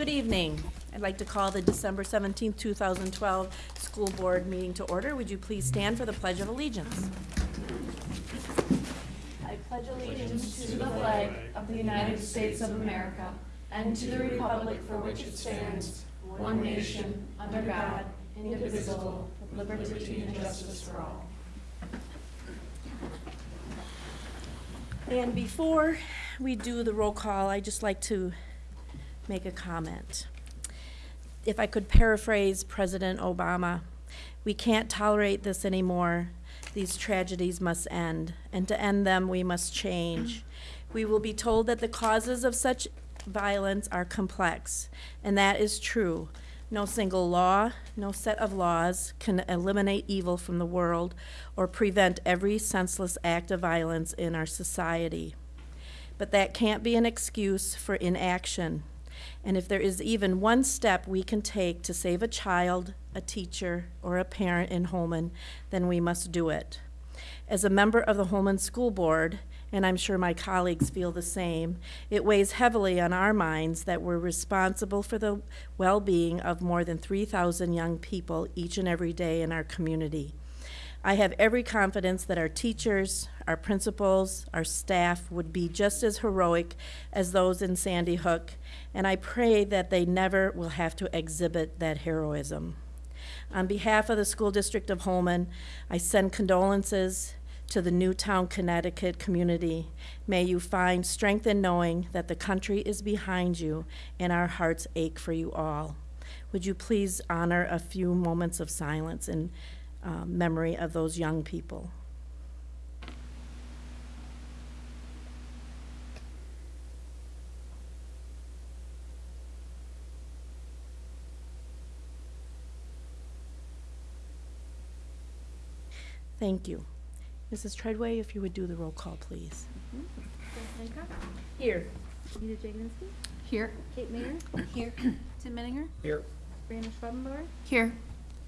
Good evening. I'd like to call the December 17th, 2012 School Board meeting to order. Would you please stand for the Pledge of Allegiance? I pledge allegiance to the flag of the United States of America and to the republic for which it stands, one nation, under God, indivisible, with liberty and justice for all. And before we do the roll call, I'd just like to make a comment. If I could paraphrase President Obama, we can't tolerate this anymore. These tragedies must end, and to end them, we must change. We will be told that the causes of such violence are complex, and that is true. No single law, no set of laws can eliminate evil from the world or prevent every senseless act of violence in our society. But that can't be an excuse for inaction. And if there is even one step we can take to save a child, a teacher, or a parent in Holmen, then we must do it. As a member of the Holmen School Board, and I'm sure my colleagues feel the same, it weighs heavily on our minds that we're responsible for the well-being of more than 3,000 young people each and every day in our community. I have every confidence that our teachers, our principals, our staff would be just as heroic as those in Sandy Hook, and I pray that they never will have to exhibit that heroism. On behalf of the School District of Holmen, I send condolences to the Newtown, Connecticut community. May you find strength in knowing that the country is behind you and our hearts ache for you all. Would you please honor a few moments of silence in uh, memory of those young people? Thank you. Mrs. Treadway, if you would do the roll call, please. Jess Hancock, Here. Rita Jaganski, Here. Kate Mayer, Here. Tim Menninger, Here. Brianna Schwabenbauer, Here.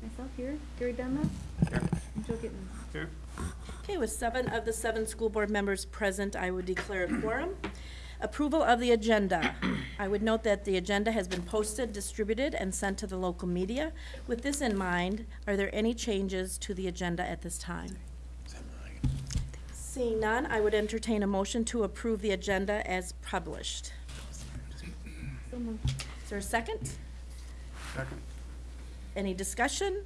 myself here, Gary Dunlap, Here. and Joe Gittens. Here. Okay, with seven of the seven school board members present, I would declare a quorum. Approval of the agenda. I would note that the agenda has been posted, distributed, and sent to the local media. With this in mind, are there any changes to the agenda at this time? Seeing none, I would entertain a motion to approve the agenda as published. Is there a second? Second. Any discussion?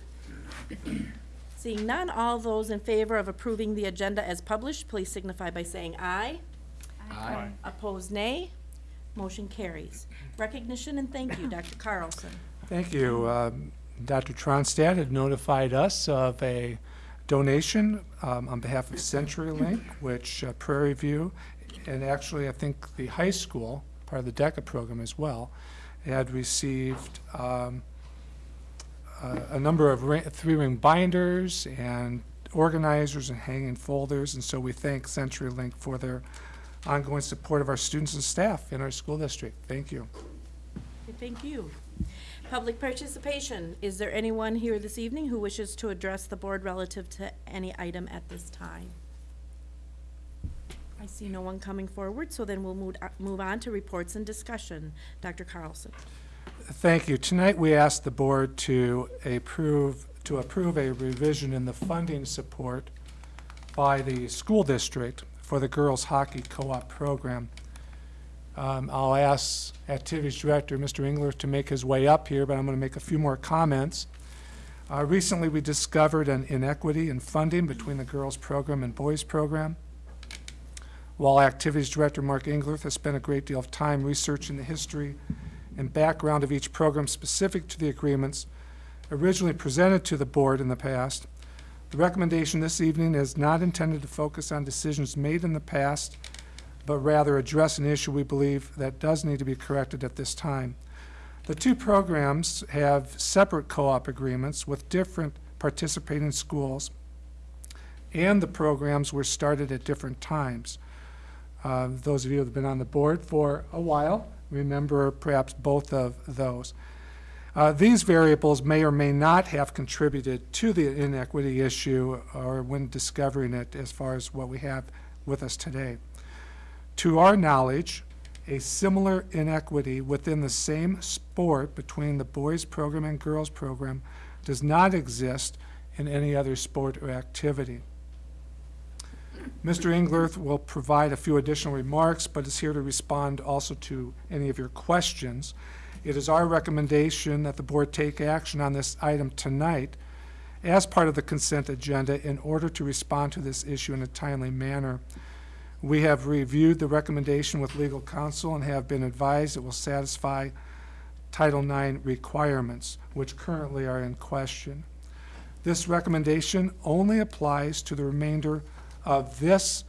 Seeing none, all those in favor of approving the agenda as published, please signify by saying aye. Aye. Opposed, nay. Motion carries. Recognition and thank you, Dr. Carlson. Thank you. Um, Dr. Tronstad had notified us of a donation um, on behalf of CenturyLink, which uh, Prairie View, and actually, I think the high school, part of the DECA program as well, had received um, a a number of ri- three-ring binders and organizers and hanging folders, and so we thank CenturyLink for their ongoing support of our students and staff in our school district. Thank you. Thank you. Public participation. Is there anyone here this evening who wishes to address the board relative to any item at this time? I see no one coming forward, so then we'll move, uh, move on to reports and discussion. Dr. Carlson. Thank you. Tonight, we asked the board to approve, to approve a revision in the funding support by the school district for the girls hockey co-op program. Um, I'll ask Activities Director, Mr. Engler, to make his way up here, but I'm going to make a few more comments. Uh, Recently, we discovered an inequity in funding between the girls' program and boys' program. While Activities Director Mark Engler has spent a great deal of time researching the history and background of each program specific to the agreements originally presented to the board in the past. The recommendation this evening is not intended to focus on decisions made in the past, but rather address an issue we believe that does need to be corrected at this time. The two programs have separate co-op agreements with different participating schools, and the programs were started at different times. Uh, Those of you who have been on the board for a while remember perhaps both of those. Uh, These variables may or may not have contributed to the inequity issue or when discovering it as far as what we have with us today. To our knowledge, A similar inequity within the same sport between the boys program and girls program does not exist in any other sport or activity. Mr. Engler will provide a few additional remarks, but is here to respond also to any of your questions. It is our recommendation that the board take action on this item tonight as part of the consent agenda in order to respond to this issue in a timely manner. We have reviewed the recommendation with legal counsel and have been advised it will satisfy Title IX requirements, which currently are in question. This recommendation only applies to the remainder of this,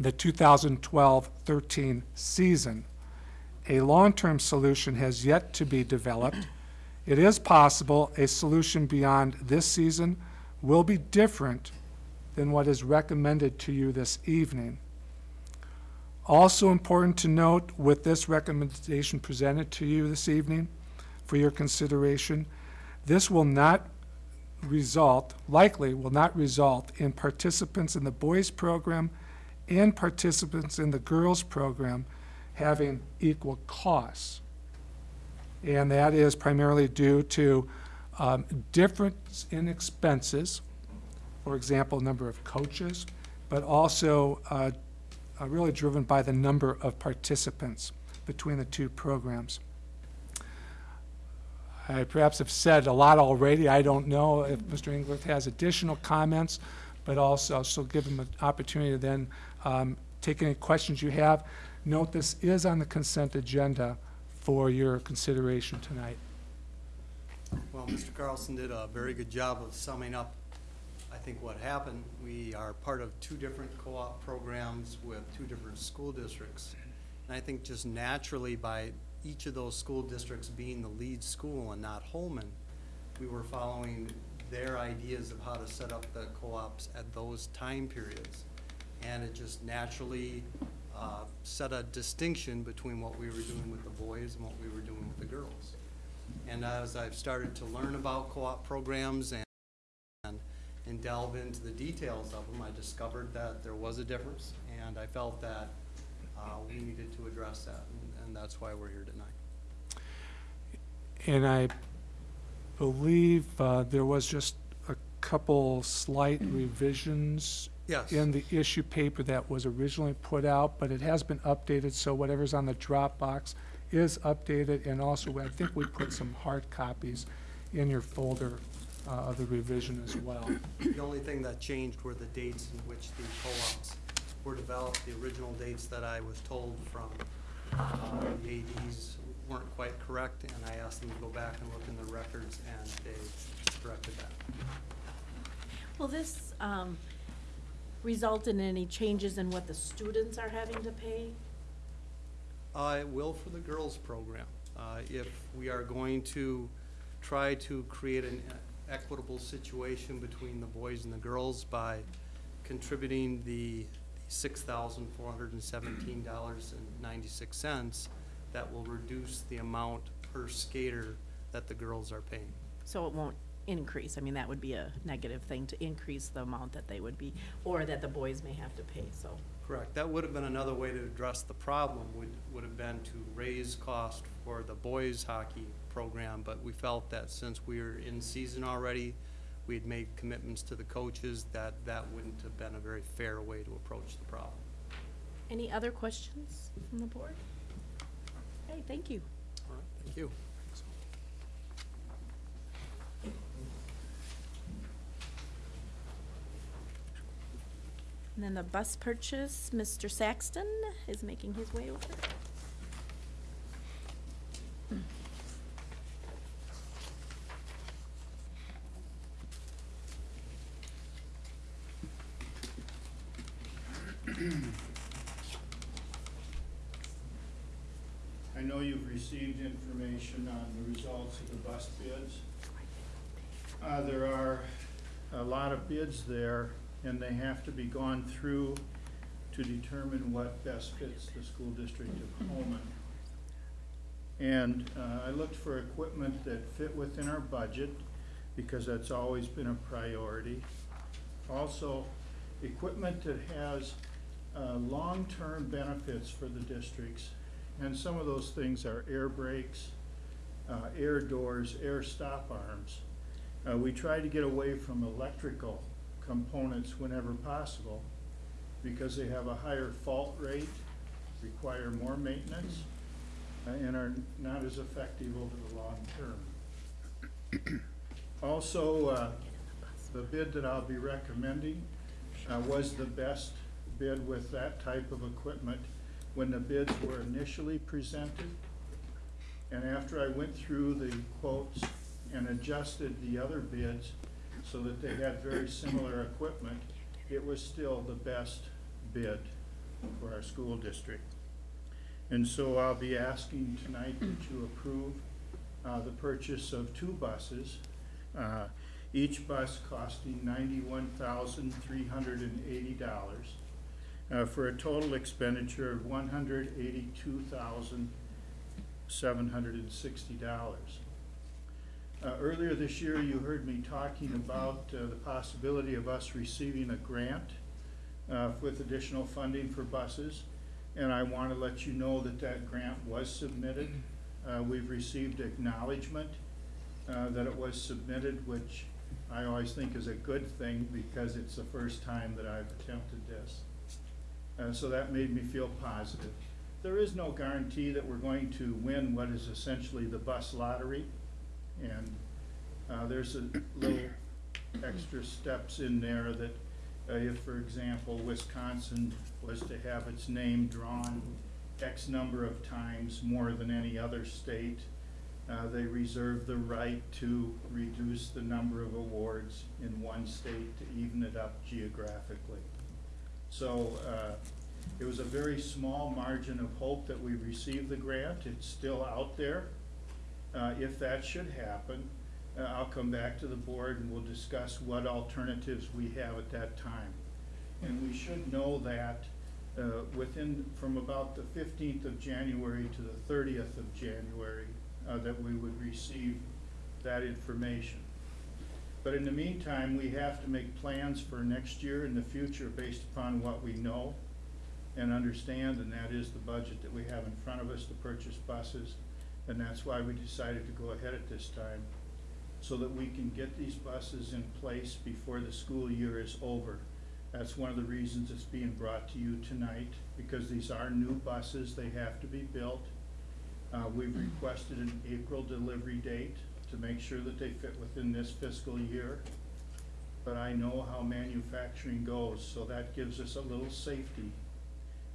the 2012-13 season. A long-term solution has yet to be developed. It is possible a solution beyond this season will be different than what is recommended to you this evening. Also important to note with this recommendation presented to you this evening for your consideration, this will not result, likely will not result in participants in the boys program and participants in the girls program having equal costs. And that is primarily due to um, difference in expenses, for example, number of coaches, but also uh, uh, really driven by the number of participants between the two programs. I perhaps have said a lot already. I don't know if Mr. English has additional comments, but also, so give him an opportunity to then um, take any questions you have. Note this is on the consent agenda for your consideration tonight. Well, Mr. Carlson did a very good job of summing up, I think, what happened. We are part of two different co-op programs with two different school districts. And I think just naturally by each of those school districts being the lead school and not Holmen, we were following their ideas of how to set up the co-ops at those time periods. And it just naturally uh, set a distinction between what we were doing with the boys and what we were doing with the girls. And as I've started to learn about co-op programs and, and, and delve into the details of them, I discovered that there was a difference, and I felt that, uh, we needed to address that, and, and that's why we're here tonight. And I believe uh, there was just a couple slight revisions Yes. in the issue paper that was originally put out, but it has been updated, so whatever's on the Dropbox is updated, and also, I think we put some hard copies in your folder uh, of the revision as well. The only thing that changed were the dates in which the co-ops were developed. The original dates that I was told from uh, the ADs weren't quite correct, and I asked them to go back and look in the records, and they corrected that. Will this um, result in any changes in what the students are having to pay? Uh, it will for the girls' program. Uh, if we are going to try to create an equitable situation between the boys and the girls by contributing the six thousand four hundred and seventeen dollars and ninety-six cents, that will reduce the amount per skater that the girls are paying. So it won't increase, I mean, that would be a negative thing to increase the amount that they would be, or that the boys may have to pay, so. Correct. That would have been another way to address the problem, would, would have been to raise cost for the boys' hockey program, but we felt that since we were in season already, we had made commitments to the coaches, that that wouldn't have been a very fair way to approach the problem. Any other questions from the board? Okay, thank you. All right, thank you. And then the bus purchase, Mr. Saxton is making his way over. I know you've received information on the results of the bus bids. Uh, there are a lot of bids there, and they have to be gone through to determine what best fits the school district of Holmen. And, uh, I looked for equipment that fit within our budget, because that's always been a priority. Also, equipment that has, uh, long-term benefits for the districts And some of those things are air brakes, uh, air doors, air stop arms. Uh, we try to get away from electrical components whenever possible because they have a higher fault rate, require more maintenance, uh, and are not as effective over the long term. Also, uh, the bid that I'll be recommending uh, was the best bid with that type of equipment when the bids were initially presented. And after I went through the quotes and adjusted the other bids so that they had very similar equipment, it was still the best bid for our school district. And so I'll be asking tonight that you approve uh, the purchase of two buses, uh, each bus costing $91,380 uh, for a total expenditure of $182,760. Uh, Earlier this year, you heard me talking about uh, the possibility of us receiving a grant uh, with additional funding for buses. And I want to let you know that that grant was submitted. Uh, We've received acknowledgement uh, that it was submitted, which I always think is a good thing because it's the first time that I've attempted this. Uh, So that made me feel positive. There is no guarantee that we're going to win what is essentially the bus lottery. And uh, there's a little extra steps in there that uh, if, for example, Wisconsin was to have its name drawn X number of times more than any other state, uh, they reserve the right to reduce the number of awards in one state to even it up geographically. So uh, it was a very small margin of hope that we received the grant. It's still out there. Uh, If that should happen, uh, I'll come back to the board and we'll discuss what alternatives we have at that time. And we should know that uh, within, from about the fifteenth of January to the thirtieth of January, uh, that we would receive that information. But in the meantime, we have to make plans for next year and the future based upon what we know and understand, and that is the budget that we have in front of us to purchase buses. And that's why we decided to go ahead at this time, so that we can get these buses in place before the school year is over. That's one of the reasons it's being brought to you tonight, because these are new buses, they have to be built. Uh, we've requested an April delivery date to make sure that they fit within this fiscal year. But I know how manufacturing goes, so that gives us a little safety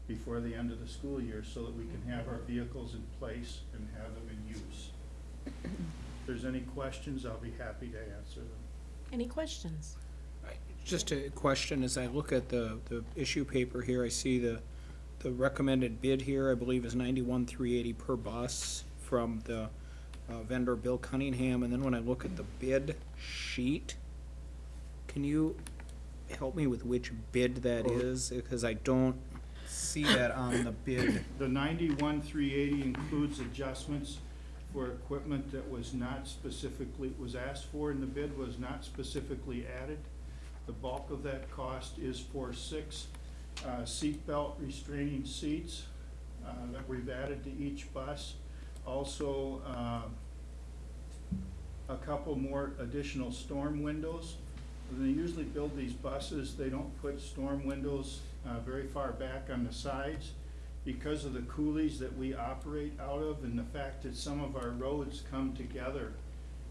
before the end of the school year, so that we can have our vehicles in place and have them in use. If there's any questions, I'll be happy to answer them. Any questions? Just a question, as I look at the, the issue paper here, I see the, the recommended bid here, I believe is ninety-one, three eighty per bus from the uh, vendor Bill Cunningham, and then when I look at the bid sheet, can you help me with which bid that is? Because I don't see that on the bid. The ninety-one, three eighty includes adjustments for equipment that was not specifically, was asked for in the bid, was not specifically added. The bulk of that cost is for six uh, seatbelt restraining seats uh, that we've added to each bus. Also, uh, a couple more additional storm windows. They usually build these buses, they don't put storm windows uh, very far back on the sides because of the coulees that we operate out of and the fact that some of our roads come together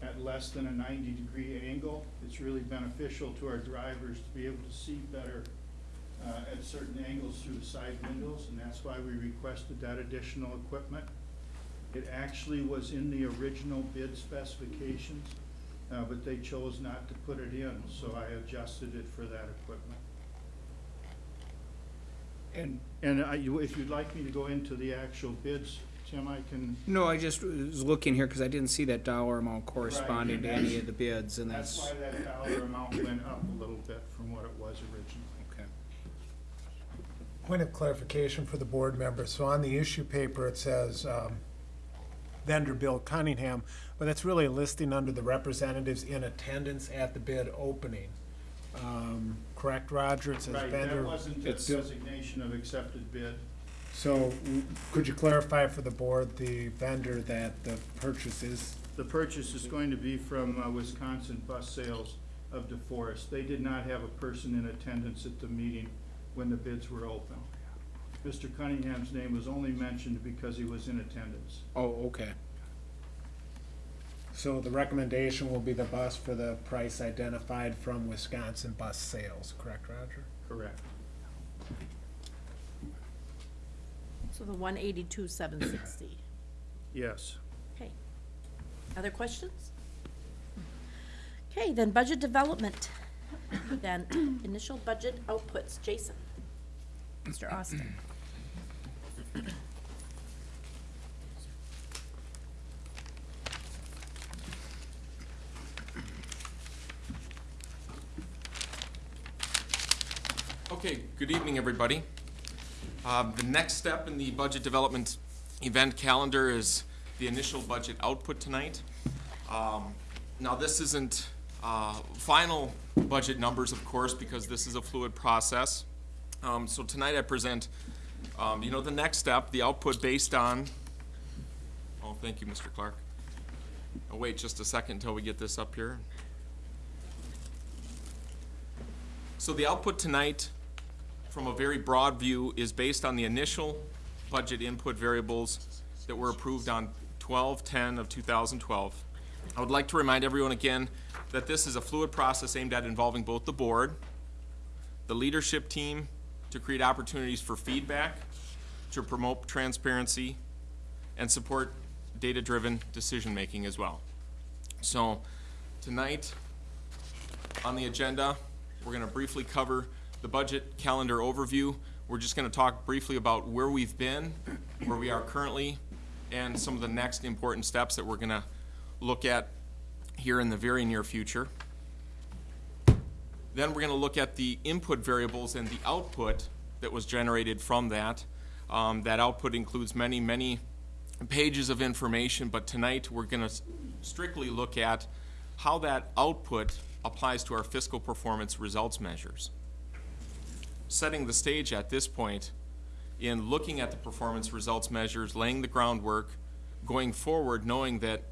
at less than a ninety degree angle. It's really beneficial to our drivers to be able to see better uh, at certain angles through the side windows, and that's why we requested that additional equipment. It actually was in the original bid specifications, uh, but they chose not to put it in, so I adjusted it for that equipment. And, And I, you- if you'd like me to go into the actual bids, Tim, I can, no, I just was looking here, because I didn't see that dollar amount corresponding to any of the bids, and that's that's, why that dollar amount went up a little bit from what it was originally. okay. Point of clarification for the board members. So on the issue paper, it says um, vendor Bill Cunningham, but that's really a listing under the representatives in attendance at the bid opening. Um, Correct, Roger? It says Right, that vendor. wasn't a It's- designation of accepted bid, So w- could you clarify for the board, the vendor that the purchase is, The purchase is going to be from uh, Wisconsin Bus Sales of DeForest. They did not have a person in attendance at the meeting when the bids were open. Mr. Cunningham's name was only mentioned because he was in attendance. Oh, okay. So the recommendation will be the bus for the price identified from Wisconsin Bus Sales, correct, Roger? Correct. So the one eighty-two, seven sixty. Yes. Okay. Other questions? Okay, then budget development. Then initial budget outputs. Jason? Mr. Austin? Okay, good evening, everybody. Um, The next step in the budget development event calendar is the initial budget output tonight. Um, Now, this isn't uh, final budget numbers, of course, because this is a fluid process. Um, So tonight I present, um, you know, the next step, the output based on, oh, thank you, Mr. Clark. I'll wait just a second until we get this up here. So the output tonight, from a very broad view, is based on the initial budget input variables that were approved on 12-10 of 2012. I would like to remind everyone again that this is a fluid process aimed at involving both the board, the leadership team, to create opportunities for feedback, to promote transparency, and support data-driven decision-making as well. So, tonight, on the agenda, we're gonna briefly cover the budget calendar overview. We're just gonna talk briefly about where we've been, where we are currently, and some of the next important steps that we're gonna look at here in the very near future. Then we're gonna look at the input variables and the output that was generated from that. Um, that output includes many, many pages of information, but tonight we're gonna strictly look at how that output applies to our fiscal performance results measures. Setting the stage at this point, in looking at the performance results measures, laying the groundwork, going forward, knowing that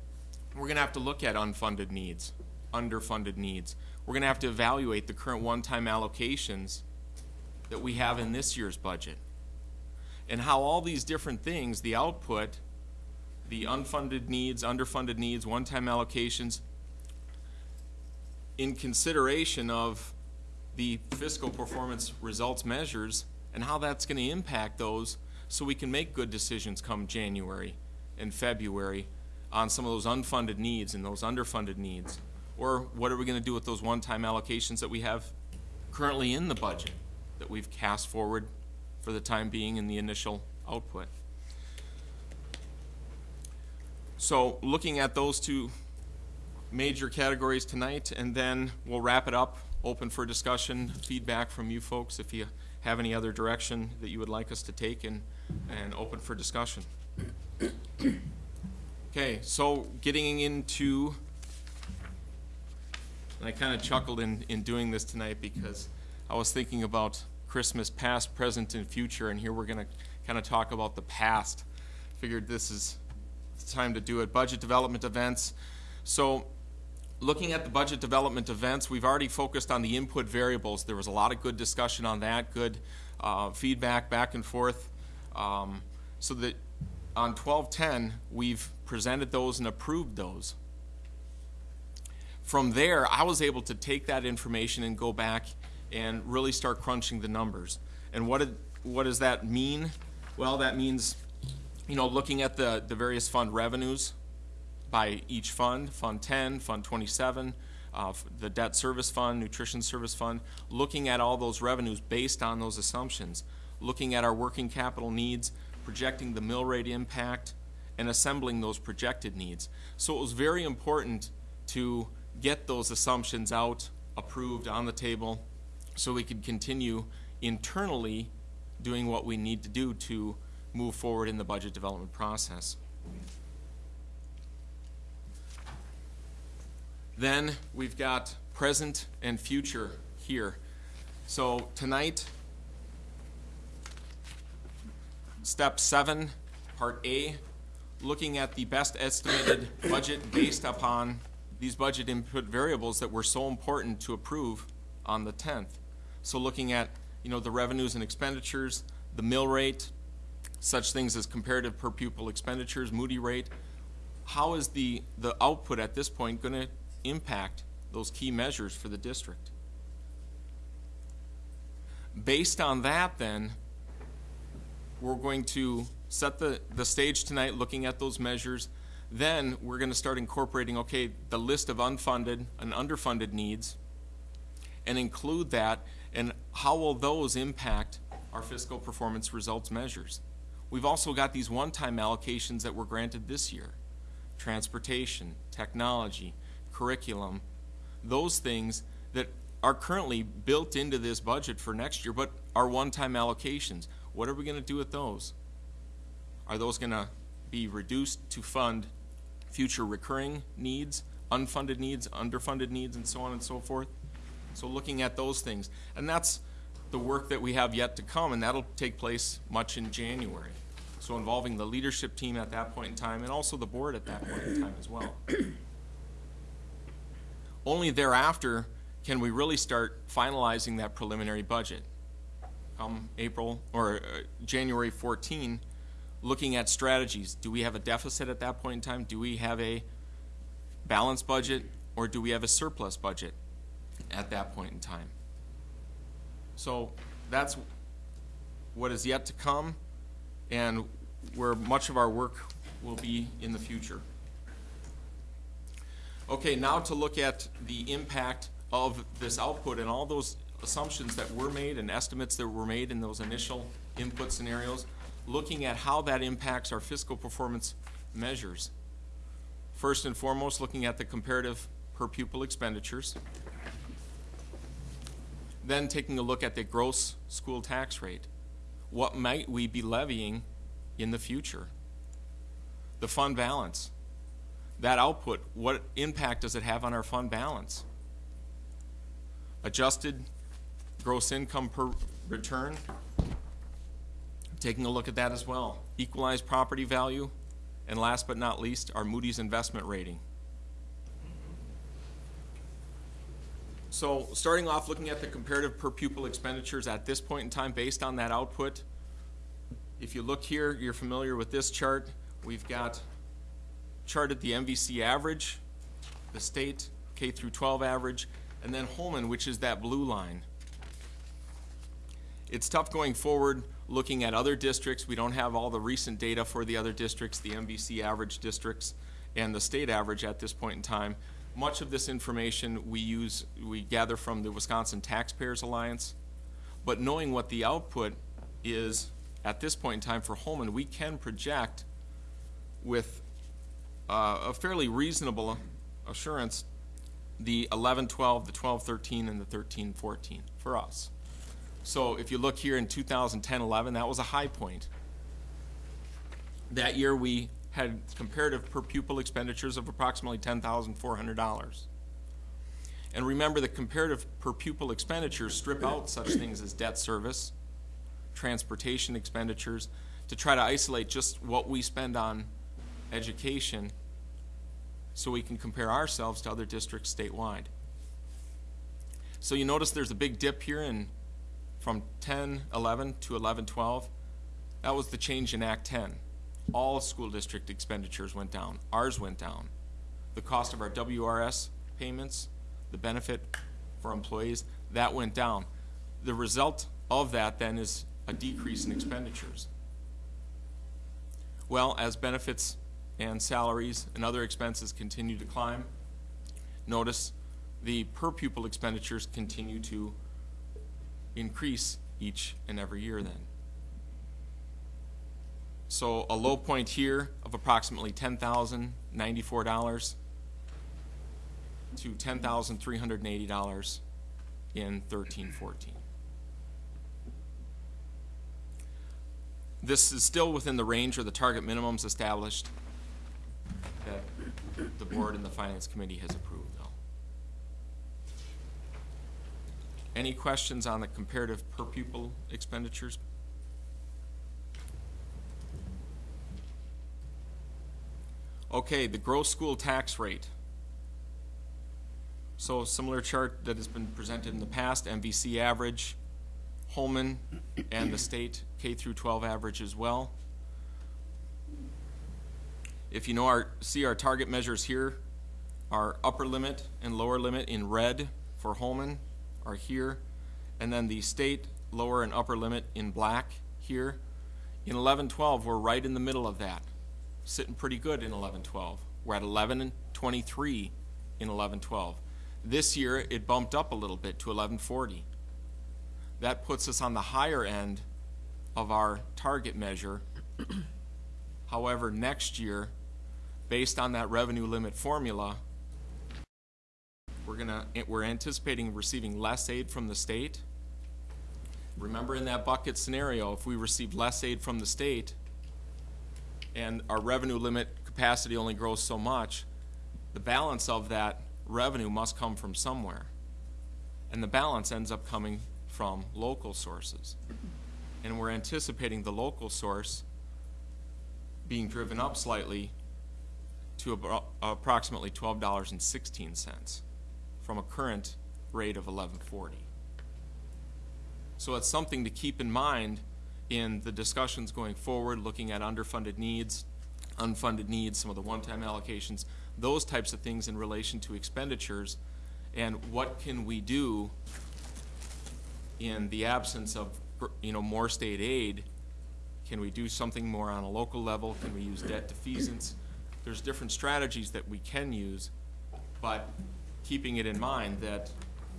we're gonna have to look at unfunded needs, underfunded needs. We're gonna have to evaluate the current one-time allocations that we have in this year's budget. And how all these different things, the output, the unfunded needs, underfunded needs, one-time allocations, in consideration of the fiscal performance results measures and how that's gonna impact those so we can make good decisions come January and February on some of those unfunded needs and those underfunded needs. Or what are we gonna do with those one-time allocations that we have currently in the budget that we've cast forward for the time being in the initial output? So looking at those two major categories tonight, and then we'll wrap it up, open for discussion, feedback from you folks if you have any other direction that you would like us to take, and, and open for discussion. Okay, so getting into, and I kind of chuckled in, in doing this tonight because I was thinking about Christmas past, present, and future, and here we're gonna kind of talk about the past. Figured this is the time to do it. Budget development events. So, looking at the budget development events, we've already focused on the input variables. There was a lot of good discussion on that, good uh, feedback back and forth. Um, so that on 1210, we've presented those and approved those. From there, I was able to take that information and go back and really start crunching the numbers. And what did, what does that mean? Well, that means, you know, looking at the, the various fund revenues by each fund, Fund 10, Fund 27, uh, the Debt Service Fund, Nutrition Service Fund, looking at all those revenues based on those assumptions, looking at our working capital needs, projecting the mill rate impact, and assembling those projected needs. So it was very important to get those assumptions out, approved, on the table, so we could continue internally doing what we need to do to move forward in the budget development process. Then we've got present and future here. So tonight, step seven, part A, looking at the best estimated budget based upon these budget input variables that were so important to approve on the tenth. So looking at, you know, the revenues and expenditures, the mill rate, such things as comparative per pupil expenditures, Moody rate, how is the, the output at this point gonna impact those key measures for the district? Based on that, then, we're going to set the, the stage tonight, looking at those measures. Then, we're gonna start incorporating, okay, the list of unfunded and underfunded needs, and include that, and how will those impact our fiscal performance results measures? We've also got these one-time allocations that were granted this year. Transportation, technology, curriculum, those things that are currently built into this budget for next year, but are one-time allocations. What are we gonna do with those? Are those gonna be reduced to fund future recurring needs, unfunded needs, underfunded needs, and so on and so forth? So looking at those things, and that's the work that we have yet to come, and that'll take place much in January. So involving the leadership team at that point in time, and also the board at that point in time as well. Only thereafter can we really start finalizing that preliminary budget. Come April, or uh, January fourteen, looking at strategies. Do we have a deficit at that point in time? Do we have a balanced budget, or do we have a surplus budget at that point in time? So that's what is yet to come and where much of our work will be in the future. Okay, now to look at the impact of this output and all those assumptions that were made and estimates that were made in those initial input scenarios, looking at how that impacts our fiscal performance measures. First and foremost, looking at the comparative per pupil expenditures. Then taking a look at the gross school tax rate. What might we be levying in the future? The fund balance. That output, what impact does it have on our fund balance? Adjusted gross income per return. Taking a look at that as well. Equalized property value. And last but not least, our Moody's investment rating. So starting off looking at the comparative per pupil expenditures at this point in time based on that output. If you look here, you're familiar with this chart. We've got charted the MVC average, the state K through 12 average, and then Holmen, which is that blue line. It's tough going forward looking at other districts. We don't have all the recent data for the other districts, the MVC average districts, and the state average at this point in time. Much of this information we use, we gather from the Wisconsin Taxpayers Alliance. But knowing what the output is at this point in time for Holmen, we can project with uh, a fairly reasonable assurance the 11, 12, the 12, 13, and the 13, 14 for us. So if you look here in 2010, 11, that was a high point. That year we had comparative per pupil expenditures of approximately $10,400. And remember the comparative per pupil expenditures strip out such things as debt service, transportation expenditures, to try to isolate just what we spend on education so we can compare ourselves to other districts statewide. So you notice there's a big dip here in from 10, 11 to 11, 12. That was the change in Act 10. All school district expenditures went down. Ours went down. The cost of our WRS payments, the benefit for employees, that went down. The result of that then is a decrease in expenditures. Well, as benefits and salaries and other expenses continue to climb, notice the per pupil expenditures continue to increase each and every year then. So a low point here of approximately ten thousand ninety-four dollars to ten thousand three hundred and eighty dollars in thirteen fourteen. This is still within the range or the target minimums established that the board and the finance committee has approved though. Any questions on the comparative per pupil expenditures? Okay, the gross school tax rate. So similar chart that has been presented in the past, MVC average, Holmen, and the state K through 12 average as well. If you know our, see our target measures here, our upper limit and lower limit in red for Holmen are here, and then the state lower and upper limit in black here. In eleven twelve, we're right in the middle of that, sitting pretty good in eleven twelve. We're at eleven and twenty-three in eleven twelve. This year, it bumped up a little bit to eleven forty. That puts us on the higher end of our target measure. However, next year, based on that revenue limit formula, we're gonna, we're anticipating receiving less aid from the state. Remember in that bucket scenario, if we receive less aid from the state and our revenue limit capacity only grows so much, the balance of that revenue must come from somewhere. And the balance ends up coming from local sources. And we're anticipating the local source being driven up slightly to abro- approximately twelve dollars and sixteen cents from a current rate of eleven forty. So it's something to keep in mind in the discussions going forward, looking at underfunded needs, unfunded needs, some of the one-time allocations, those types of things in relation to expenditures, and what can we do in the absence of, you know, more state aid? Can we do something more on a local level? Can we use debt defeasance? There's different strategies that we can use, but keeping it in mind that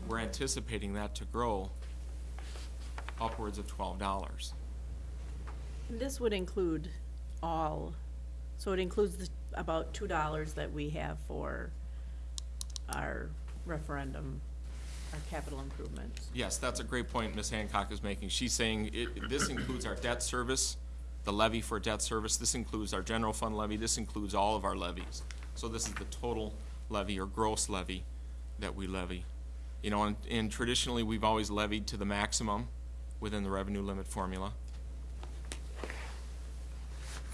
we're anticipating that to grow upwards of twelve dollars. This would include all, so it includes the, about two dollars that we have for our referendum, our capital improvements. Yes, that's a great point Ms. Hancock is making. She's saying it, this includes our debt service, the levy for debt service, this includes our general fund levy, this includes all of our levies. So this is the total levy or gross levy that we levy. You know, and, and traditionally, we've always levied to the maximum within the revenue limit formula.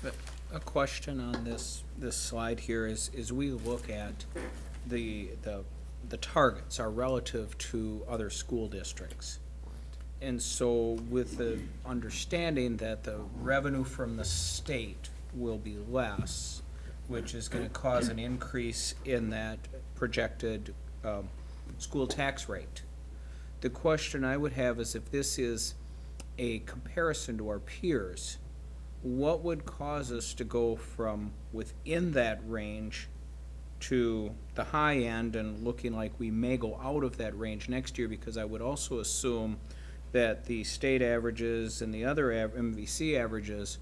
But A question on this, this slide here is, is we look at the, the, the targets are relative to other school districts. And so with the understanding that the revenue from the state will be less, which is gonna cause an increase in that projected, um, school tax rate. The question I would have is if this is a comparison to our peers, what would cause us to go from within that range to the high end and looking like we may go out of that range next year? Because I would also assume that the state averages and the other av- MVC averages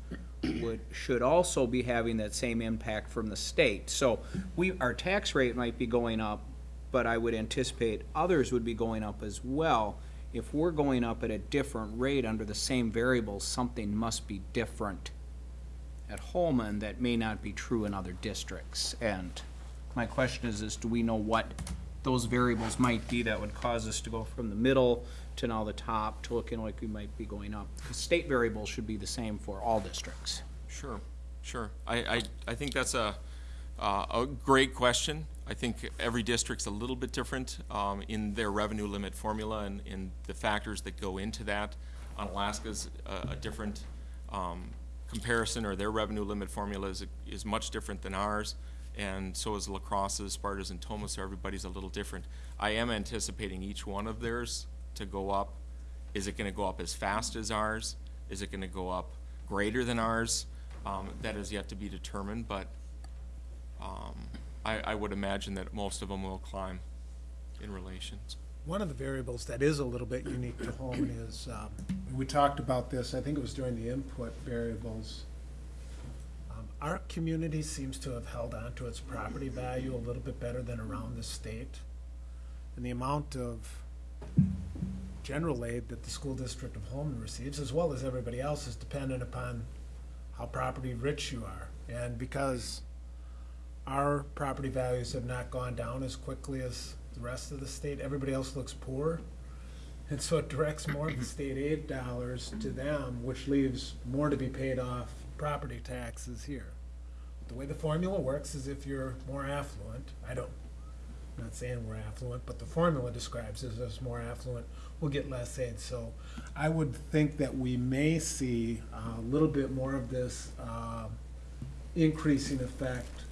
would, should also be having that same impact from the state. So we, our tax rate might be going up, but I would anticipate others would be going up as well. If we're going up at a different rate under the same variables, something must be different at Holmen that may not be true in other districts. And my question is, is do we know what those variables might be that would cause us to go from the middle to now the top to looking like we might be going up? Because state variables should be the same for all districts. Sure, sure. I, I, I think that's a, uh, a great question. I think every district's a little bit different um, in their revenue limit formula and, and the factors that go into that. Onalaska's a, a different um, comparison, or their revenue limit formula is, is much different than ours, and so is La Crosse's, Sparta's, and Tomah, so everybody's a little different. I am anticipating each one of theirs to go up. Is it gonna go up as fast as ours? Is it gonna go up greater than ours? Um, that is yet to be determined, but, um, I, I would imagine that most of them will climb in relations. One of the variables that is a little bit unique to Holmen is, um, we talked about this, I think it was during the input variables. Um, Our community seems to have held on to its property value a little bit better than around the state. And the amount of general aid that the school district of Holmen receives, as well as everybody else, is dependent upon how property rich you are. And because our property values have not gone down as quickly as the rest of the state. Everybody else looks poor. And so it directs more of the state aid dollars to them, which leaves more to be paid off property taxes here. the way the formula works is if you're more affluent, I don't, not saying we're affluent, but the formula describes us as more affluent, we'll get less aid. So I would think that we may see a little bit more of this um, increasing effect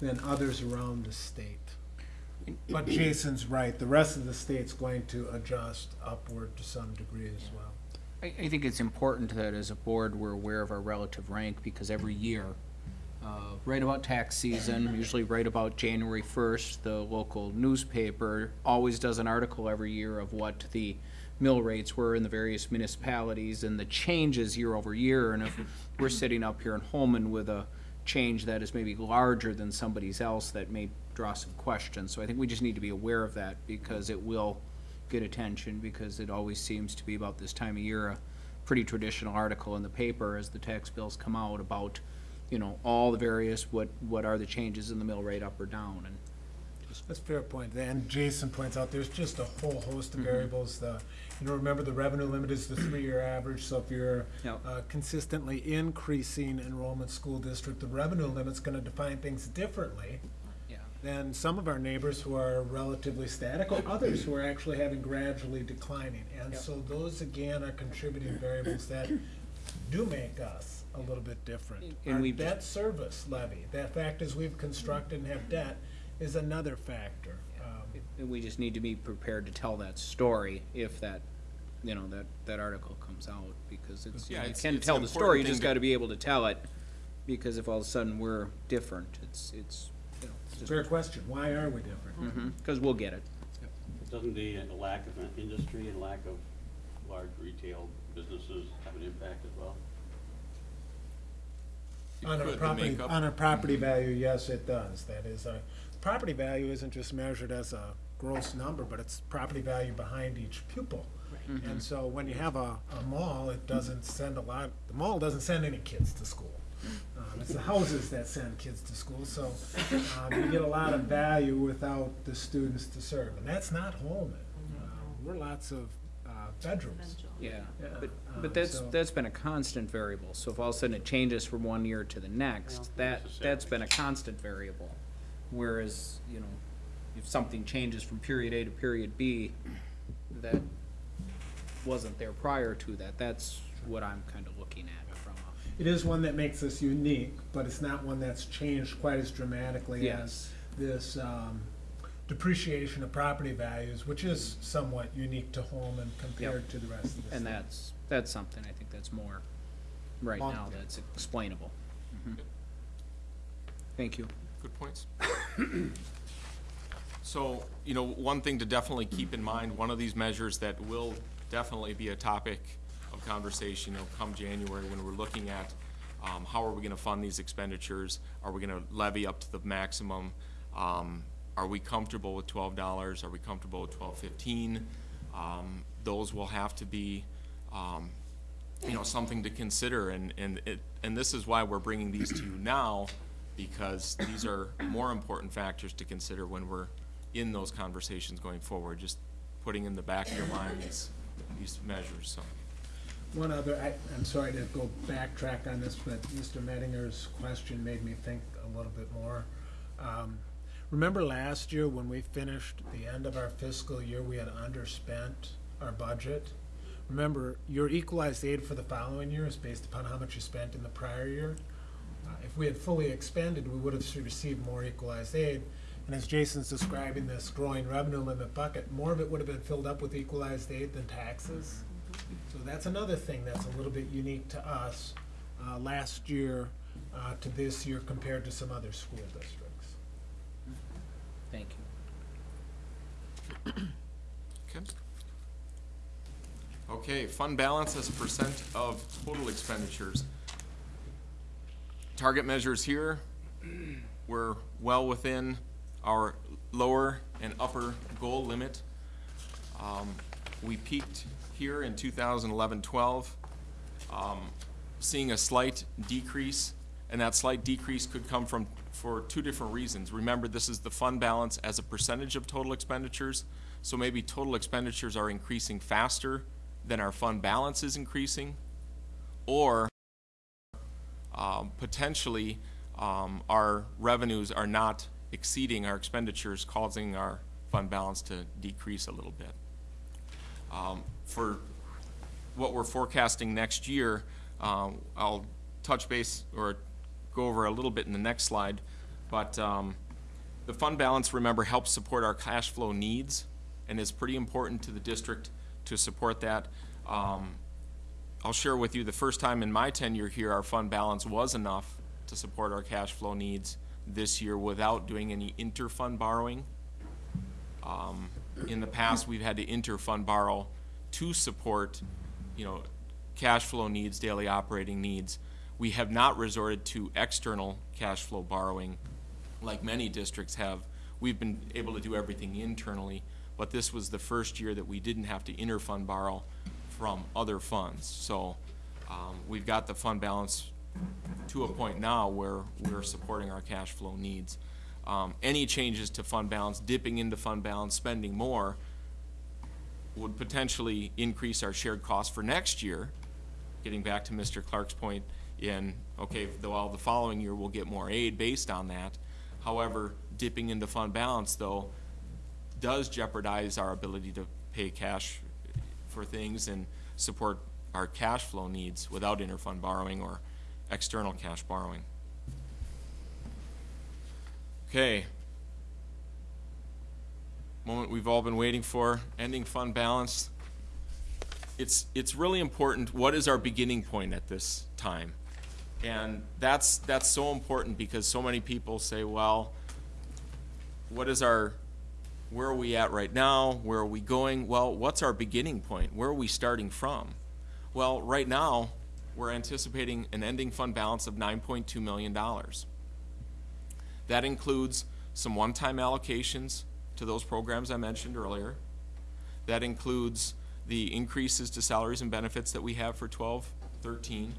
than others around the state. But Jason's right, the rest of the state's going to adjust upward to some degree as well. I, I think it's important that as a board, we're aware of our relative rank, because every year, uh, right about tax season, usually right about January first, the local newspaper always does an article every year of what the mill rates were in the various municipalities and the changes year over year, and if we're sitting up here in Holmen with a change that is maybe larger than somebody's else, that may draw some questions. So I think we just need to be aware of that, because it will get attention, because it always seems to be about this time of year, a pretty traditional article in the paper as the tax bills come out about, you know, all the various, what, what are the changes in the mill rate up or down, and That's a fair point. And Jason points out, there's just a whole host of variables. The, you know, remember the revenue limit is the three-year average, so if you're Yep. uh, consistently increasing enrollment school district, the revenue limit's gonna define things differently Yeah. than some of our neighbors who are relatively static, or others who are actually having gradually declining. And Yep. so those, again, are contributing variables that do make us a little bit different. And Our we've debt service levy, that fact is we've constructed and have debt, is another factor. Um, And we just need to be prepared to tell that story if that, you know, that, that article comes out, because it's, you Yeah, you it's- can it's tell an the story, important you just thing to- gotta be able to tell it, because if all of a sudden we're different, it's, it's, you know, it's Fair just, question, why are we different? mhm, cause we'll get it. Doesn't the uh, lack of an industry and lack of large retail businesses have an impact as well? It On a could, the property, makeup. on a property value, yes, it does. That is, a property value isn't just measured as a gross number, but it's property value behind each pupil. And so when you have a, a mall, it doesn't send a lot, the mall doesn't send any kids to school. Um, it's the houses that send kids to school, so, um, you get a lot of value without the students to serve. And that's not Holmen. Uh, We're lots of, uh, bedrooms. Yeah, Yeah, but, um, but that's, so- that's been a constant variable, so if all of a sudden it changes from one year to the next, Well, that, that's been a constant variable. Whereas, you know, if something changes from period A to period B, that wasn't there prior to that, that's what I'm kinda looking at from a. It is one that makes us unique, but it's not one that's changed quite as dramatically as this um, depreciation of property values, which is somewhat unique to Holmen compared to the rest of the state. And that's, that's something I think that's more, right Long- now, that's explainable. Mhm. Thank you. Good points. So, you know, one thing to definitely keep in mind, one of these measures that will definitely be a topic of conversation, you know, come January, when we're looking at, um, how are we gonna fund these expenditures? Are we gonna levy up to the maximum? Um, are we comfortable with twelve dollars? Are we comfortable with twelve fifteen? Um, those will have to be, um, you know, something to consider, and, and it, and this is why we're bringing these to you now, because these are more important factors to consider when we're in those conversations going forward, just putting in the back of your mind these, these measures, so. One other, I, I'm sorry to go backtrack on this, but Mr. Mettinger's question made me think a little bit more. Um, Remember last year when we finished the end of our fiscal year, we had underspent our budget? Remember, your equalized aid for the following year is based upon how much you spent in the prior year. Uh, If we had fully expended, we would have received more equalized aid. And as Jason's describing this growing revenue limit bucket, more of it would have been filled up with equalized aid than taxes. So that's another thing that's a little bit unique to us, uh, last year, uh, to this year compared to some other school districts. Thank you. Okay. Okay, fund balance as a percent of total expenditures. Target measures here, we're well within our lower and upper goal limit. Um, we peaked here in 2011-12, um, seeing a slight decrease, and that slight decrease could come from, for two different reasons. Remember, this is the fund balance as a percentage of total expenditures, so maybe total expenditures are increasing faster than our fund balance is increasing, or um, potentially, um, our revenues are not exceeding our expenditures, causing our fund balance to decrease a little bit. Um, For what we're forecasting next year, um, I'll touch base or go over a little bit in the next slide, but um, the fund balance, remember, helps support our cash flow needs and is pretty important to the district to support that. Um, I'll share with you, the first time in my tenure here, our fund balance was enough to support our cash flow needs this year without doing any inter-fund borrowing. Um, In the past, we've had to inter-fund borrow to support, you know, cash flow needs, daily operating needs. We have not resorted to external cash flow borrowing like many districts have. We've been able to do everything internally, but this was the first year that we didn't have to inter-fund borrow from other funds. So, um, we've got the fund balance to a point now where we're supporting our cash flow needs. Um, any changes to fund balance, dipping into fund balance, spending more, would potentially increase our shared costs for next year. Getting back to Mr. Clark's point in, okay, though, the following year we'll get more aid based on that. However, dipping into fund balance, though, does jeopardize our ability to pay cash for things and support our cash flow needs without interfund borrowing or external cash borrowing. Okay. Moment we've all been waiting for, ending fund balance. It's, it's really important, what is our beginning point at this time? And that's, that's so important because so many people say, well, what is our, where are we at right now? Where are we going? Well, what's our beginning point? Where are we starting from? Well, right now, we're anticipating an ending fund balance of $9.2 million. That includes some one-time allocations to those programs I mentioned earlier. That includes the increases to salaries and benefits that we have for 12, 13.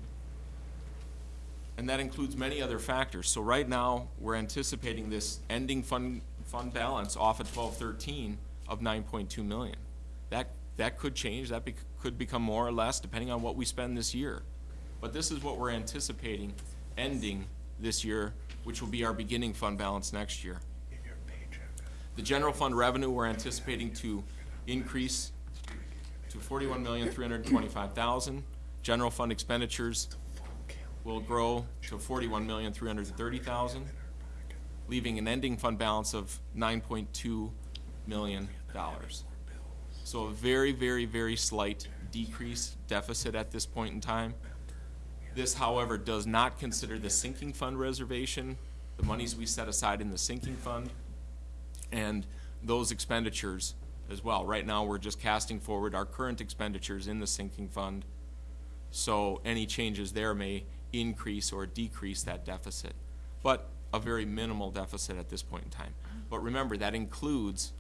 And that includes many other factors. So right now, we're anticipating this ending fund, fund balance off of 1213 of 9.2 million. That, that could change, that bec- could become more or less depending on what we spend this year. But this is what we're anticipating ending this year, which will be our beginning fund balance next year. The general fund revenue, we're anticipating to increase to forty-one million, three hundred and twenty-five thousand. General fund expenditures will grow to forty-one million, three hundred and thirty thousand, leaving an ending fund balance of nine point two million dollars. So a very, very, very slight decrease deficit at this point in time. This, however, does not consider the sinking fund reservation, the monies we set aside in the sinking fund, and those expenditures as well. Right now, we're just casting forward our current expenditures in the sinking fund. So any changes there may increase or decrease that deficit, but a very minimal deficit at this point in time. But remember, that includes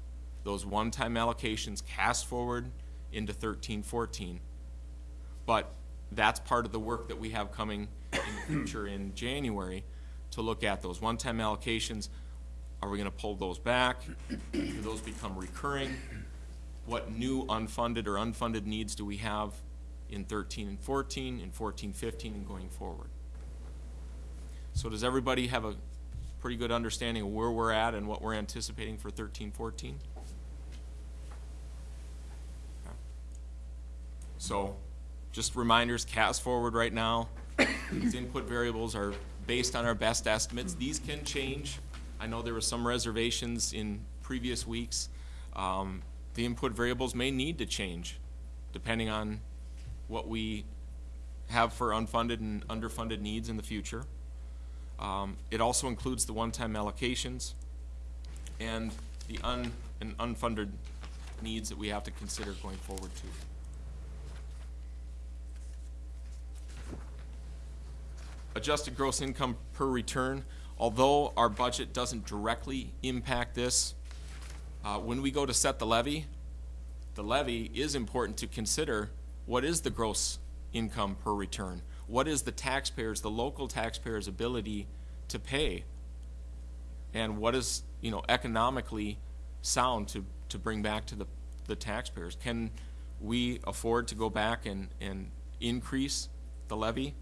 those one-time allocations cast forward into thirteen, fourteen. But that's part of the work that we have coming in the future in January to look at those one-time allocations. Are we gonna pull those back? Do those become recurring? What new unfunded or unfunded needs do we have in thirteen and fourteen, in 14, 15, and going forward? So does everybody have a pretty good understanding of where we're at and what we're anticipating for thirteen, fourteen? So, just reminders, cast forward right now. These input variables are based on our best estimates. These can change. I know there were some reservations in previous weeks. Um, the input variables may need to change depending on what we have for unfunded and underfunded needs in the future. Um, it also includes the one-time allocations and the un, and unfunded needs that we have to consider going forward too. adjusted gross income per return, although our budget doesn't directly impact this, uh, when we go to set the levy, the levy is important to consider what is the gross income per return? What is the taxpayers, the local taxpayers' ability to pay? And what is, you know, economically sound to, to bring back to the, the taxpayers? Can we afford to go back and, and increase the levy?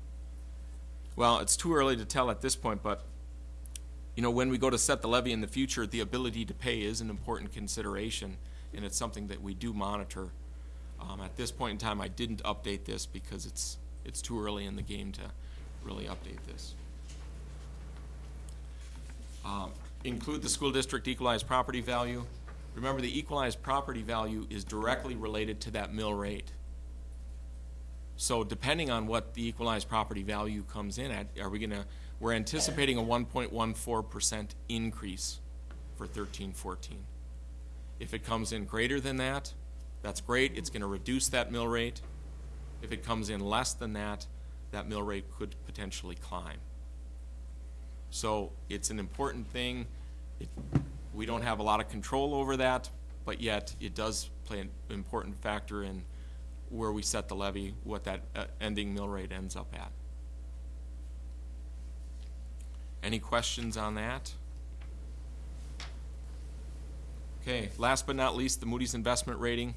Well, it's too early to tell at this point, but you know, when we go to set the levy in the future, the ability to pay is an important consideration, and it's something that we do monitor. Um, at this point in time, I didn't update this because it's, it's too early in the game to really update this. Um, include the school district equalized property value. Remember, the equalized property value is directly related to that mill rate. So depending on what the equalized property value comes in at, are we gonna, we're anticipating a one point one four percent increase for thirteen fourteen. If it comes in greater than that, that's great, it's gonna reduce that mill rate. If it comes in less than that, that mill rate could potentially climb. So it's an important thing. It, we don't have a lot of control over that, but yet it does play an important factor in where we set the levy, what that uh, ending mill rate ends up at. Any questions on that? Okay, last but not least, the Moody's investment rating.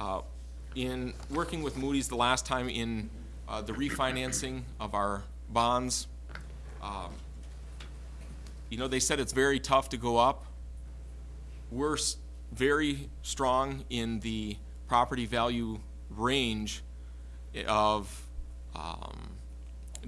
Uh, In working with Moody's the last time in uh, the refinancing of our bonds, um, you know, they said it's very tough to go up. We're very strong in the property value range of um,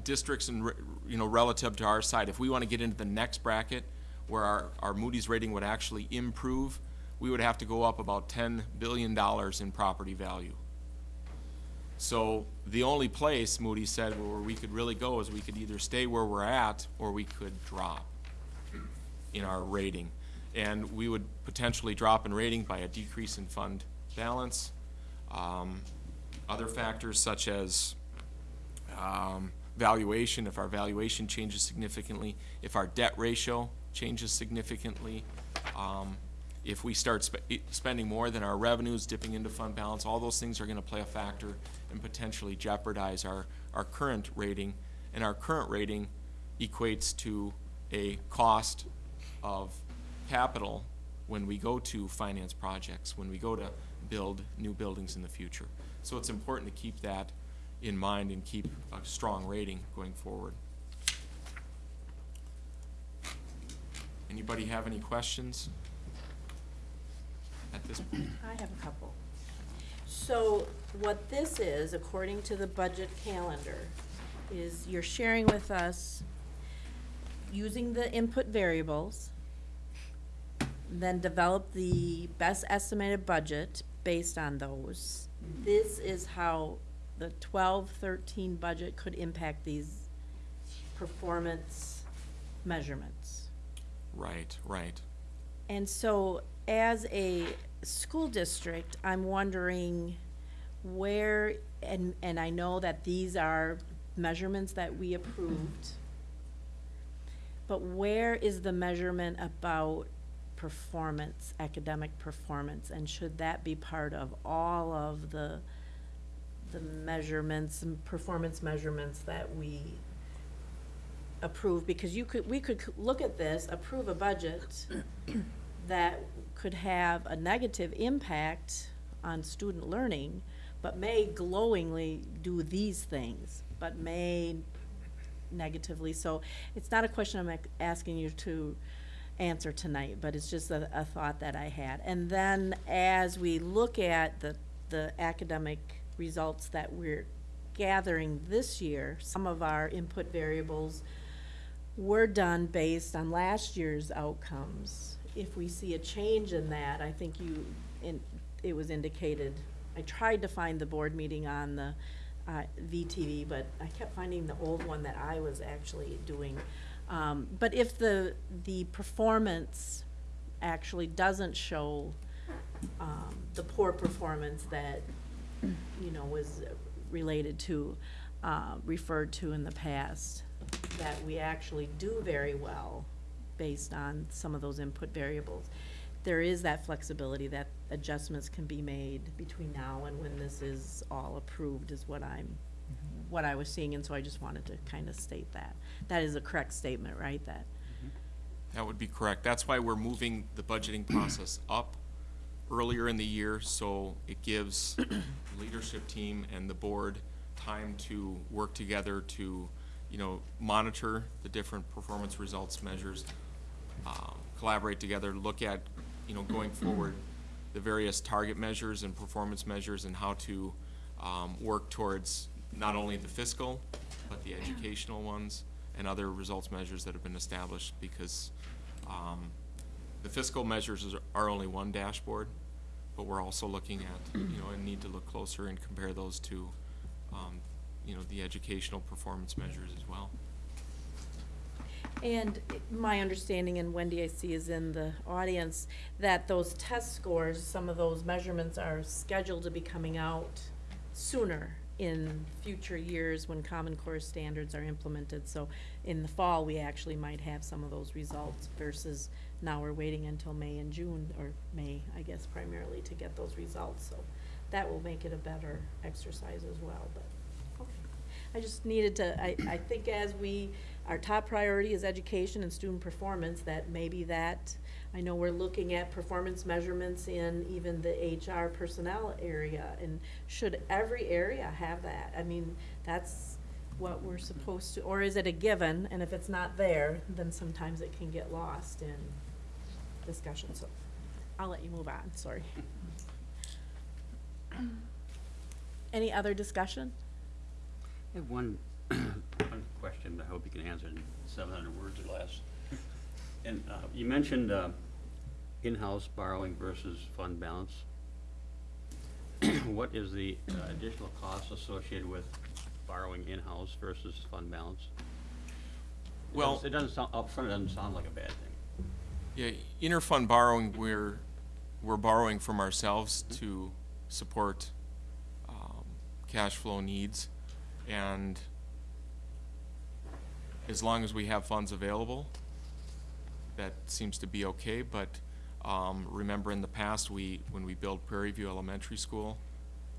districts and, you know, relative to our side. If we want to get into the next bracket where our, our Moody's rating would actually improve, we would have to go up about ten billion dollars in property value. So the only place Moody said where we could really go is we could either stay where we're at or we could drop in our rating. And we would potentially drop in rating by a decrease in fund balance. Um, Other factors such as um, valuation, if our valuation changes significantly, if our debt ratio changes significantly, um, if we start spe- spending more than our revenues, dipping into fund balance, all those things are gonna play a factor and potentially jeopardize our, our current rating. And our current rating equates to a cost of capital when we go to finance projects, when we go to build new buildings in the future. So it's important to keep that in mind and keep a strong rating going forward. Anybody have any questions at this point? I have a couple. So what this is, according to the budget calendar, is you're sharing with us using the input variables, then develop the best estimated budget based on those. This is how the 12-13 budget could impact these performance measurements. Right, right. And so, as a school district, I'm wondering where, and, and I know that these are measurements that we approved, but where is the measurement about performance, academic performance? And should that be part of all of the, the measurements and performance measurements that we approve, because you could, we could look at this, approve a budget that could have a negative impact on student learning, but may glowingly do these things, but may negatively, so it's not a question I'm asking you to answer tonight, but it's just a, a thought that I had. And then as we look at the, the academic results that we're gathering this year, some of our input variables were done based on last year's outcomes. If we see a change in that, I think you, in, it was indicated, I tried to find the board meeting on the, uh, VTV, but I kept finding the old one that I was actually doing. Um, but if the, the performance actually doesn't show, um, the poor performance that, you know, was related to, uh, referred to in the past, that we actually do very well based on some of those input variables. There is that flexibility that adjustments can be made between now and when this is all approved is what I'm, mm-hmm. what I was seeing, and so I just wanted to kind of state that. That is a correct statement, right, that, mm-hmm. That would be correct. That's why we're moving the budgeting process up earlier in the year, so it gives the leadership team and the board time to work together to you know, monitor the different performance results measures, um, collaborate together, look at, you know, going forward, the various target measures and performance measures and how to um, work towards not only the fiscal, but the educational ones and other results measures that have been established, because um, the fiscal measures are only one dashboard, but we're also looking at, you know, and need to look closer and compare those to, um, you know, the educational performance measures as well. And my understanding, and Wendy I see is in the audience, that those test scores, some of those measurements are scheduled to be coming out sooner in future years when Common Core standards are implemented. So in the fall, we actually might have some of those results versus now we're waiting until May and June, or May, I guess primarily, to get those results. So that will make it a better exercise as well, but, okay. I just needed to, I, I think as we, our top priority is education and student performance, that maybe that, I know we're looking at performance measurements in even the HR personnel area, and should every area have that? I mean, that's what we're supposed to, or is it a given, and if it's not there, then sometimes it can get lost in discussion, so I'll let you move on, sorry. Any other discussion? I have one, one question, I hope you can answer in seven hundred words or less. And, uh, you mentioned, uh, in-house borrowing versus fund balance. What is the uh, additional cost associated with borrowing in-house versus fund balance? It Well- doesn't- It doesn't sound, upfront, it doesn't sound like a bad thing. Yeah, interfund borrowing, we're, we're borrowing from ourselves to support, um, cash flow needs. And as long as we have funds available, that seems to be okay, but, um, remember in the past, we, when we built Prairie View Elementary School,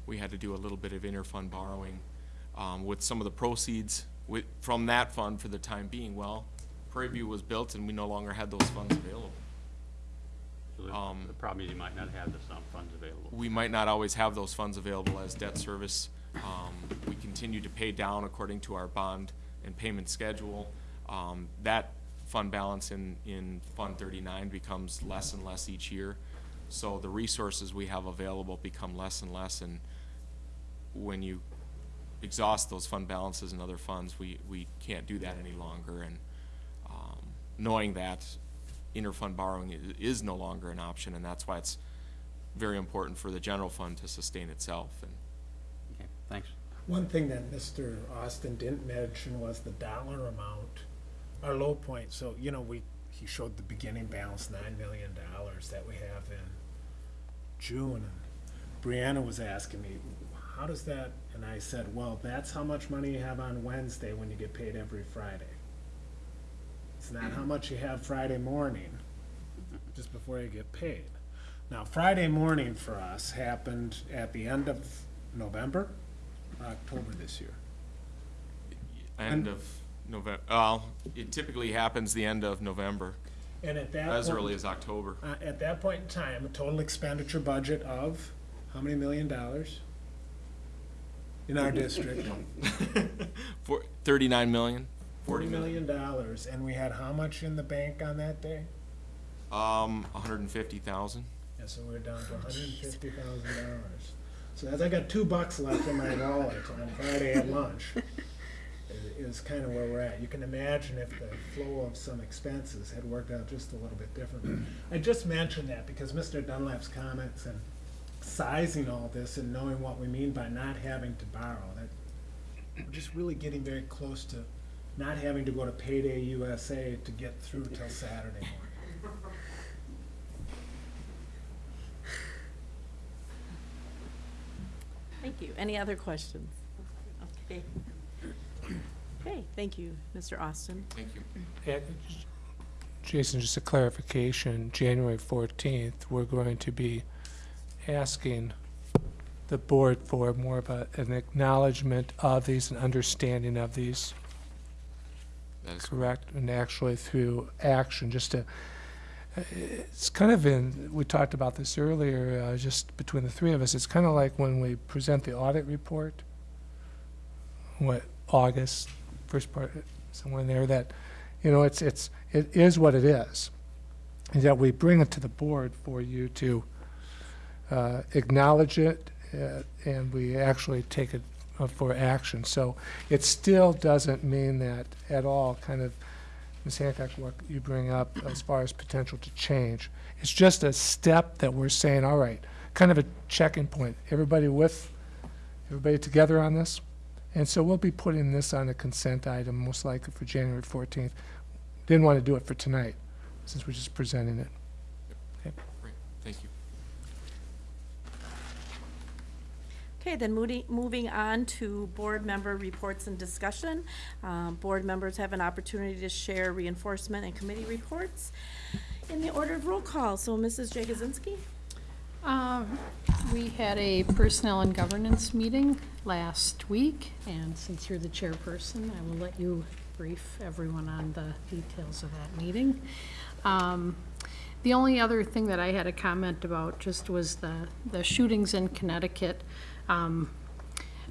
we had to do a little bit of interfund borrowing, um, with some of the proceeds with, from that fund for the time being. Well, Prairie View was built and we no longer had those funds available. So the, Um, the problem is you might not have the funds available. We might not always have those funds available as debt service. Um, we continue to pay down according to our bond and payment schedule. Um, that fund balance in, in Fund thirty-nine becomes less and less each year. So the resources we have available become less and less, and when you exhaust those fund balances and other funds, we, we can't do that any longer, and, um, knowing that interfund borrowing i- is no longer an option, and that's why it's very important for the general fund to sustain itself, and Okay, thanks. One thing that Mr. Austin didn't mention was the dollar amount, our low point, so, you know, we, he showed the beginning balance, nine million dollars that we have in June. Brianna was asking me, how does that, and I said, well, that's how much money you have on Wednesday when you get paid every Friday. It's not how much you have Friday morning, just before you get paid. Now, Friday morning for us happened at the end of November, or October this year. end of November, well, it typically happens the end of November, And at that as point- early as October. Uh, at that point in time, a total expenditure budget of how many million dollars? In our district? For, thirty-nine million, Forty million dollars, and we had how much in the bank on that day? um, hundred and fifty thousand. Yeah, so we're down to hundred and fifty thousand dollars. So as I got two bucks left in my wallet on Friday at lunch, is, kind of where we're at. You can imagine if the flow of some expenses had worked out just a little bit differently. I just mentioned that because Mr. Dunlap's comments and sizing all this and knowing what we mean by not having to borrow, that, we're just really getting very close to not having to go to Payday USA to get through till Saturday morning. Thank you. Any other questions? Okay. Okay, thank you, Mr. Austin. Thank you. And Jason, just a clarification, January fourteenth, we're going to be asking the board for more of a, an acknowledgement of these and understanding of these, That is correct? And actually through action, just to, it's kind of in, we talked about this earlier, uh, just between the three of us, it's kind of like when we present the audit report, what, August first part, somewhere in there, that, you know, it's, it's, it is what it is. And that we bring it to the board for you to uh, acknowledge it, uh, and we actually take it uh, for action. So it still doesn't mean that at all, kind of, Ms. Hancock, what you bring up as far as potential to change. It's just a step that we're saying, all right, kind of a checking point. Everybody with, everybody together on this? And so we'll be putting this on a consent item, most likely for January 14th. Didn't want to do it for tonight, since we're just presenting it. Great, thank you. Okay, then moving, on to board member reports and discussion. Um, Board members have an opportunity to share reinforcement and committee reports in the order of roll call. So Mrs. Jagosinski? Um, We had a personnel and governance meeting last week, and since you're the chairperson, I will let you brief everyone on the details of that meeting. Um, The only other thing that I had a comment about just was the, the shootings in Connecticut. Um,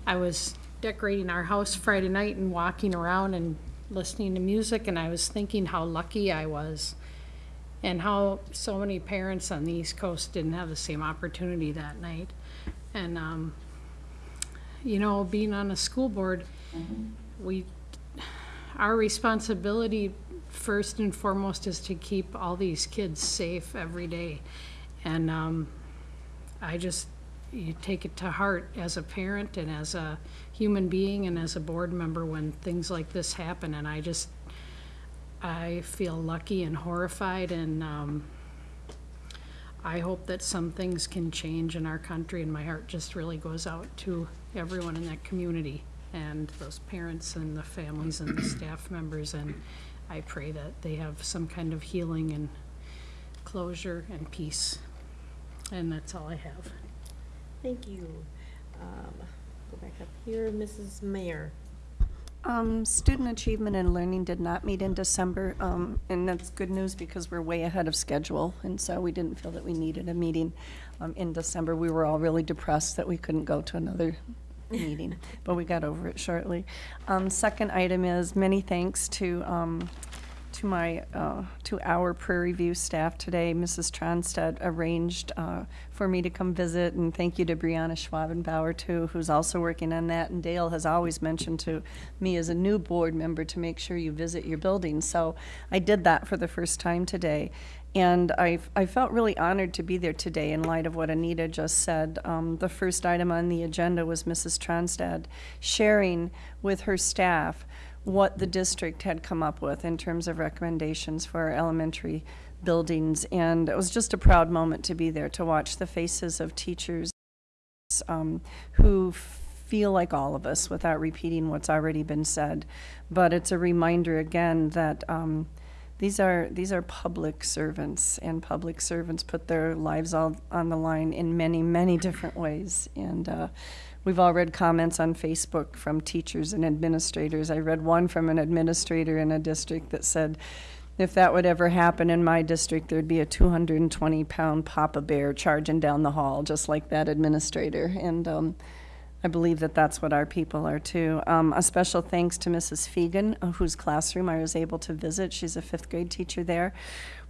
I was decorating our house Friday night and walking around and listening to music, and I was thinking how lucky I was and how so many parents on the East Coast didn't have the same opportunity that night. And, um, you know, being on a school board, we, our responsibility first and foremost is to keep all these kids safe every day. And, um, I just, you take it to heart as a parent and as a human being and as a board member when things like this happen, and I just, I feel lucky and horrified, and um, I hope that some things can change in our country, and my heart just really goes out to everyone in that community, and those parents and the families and the staff members, and I pray that they have some kind of healing and closure and peace. And that's all I have. Thank you. Um, Go back up here, Mrs. Mayer. Um, student achievement and learning did not meet in December, um, and that's good news because we're way ahead of schedule, and so we didn't feel that we needed a meeting, um, in December. We were all really depressed that we couldn't go to another meeting, but we got over it shortly. Um, second item is many thanks to, um, to my, uh, to our Prairie View staff today. Mrs. Tronstead arranged, uh, for me to come visit, and thank you to Brianna Schwabenbauer too, who's also working on that. And Dale has always mentioned to me as a new board member to make sure you visit your building. So I did that for the first time today. And I, I felt really honored to be there today in light of what Anita just said. Um, the first item on the agenda was Mrs. Tronstad sharing with her staff what the district had come up with in terms of recommendations for elementary buildings. And it was just a proud moment to be there, to watch the faces of teachers um, who feel like all of us without repeating what's already been said. But it's a reminder again that um, these are these are public servants, and public servants put their lives all on the line in many many different ways. And uh, we've all read comments on Facebook from teachers and administrators. I read one from an administrator in a district that said. If that would ever happen in my district, there'd be a 220 pound Papa Bear charging down the hall, just like that administrator. And um, I believe that that's what our people are too. Um, a special thanks to Mrs. Fegan, uh, whose classroom I was able to visit. She's a fifth grade teacher there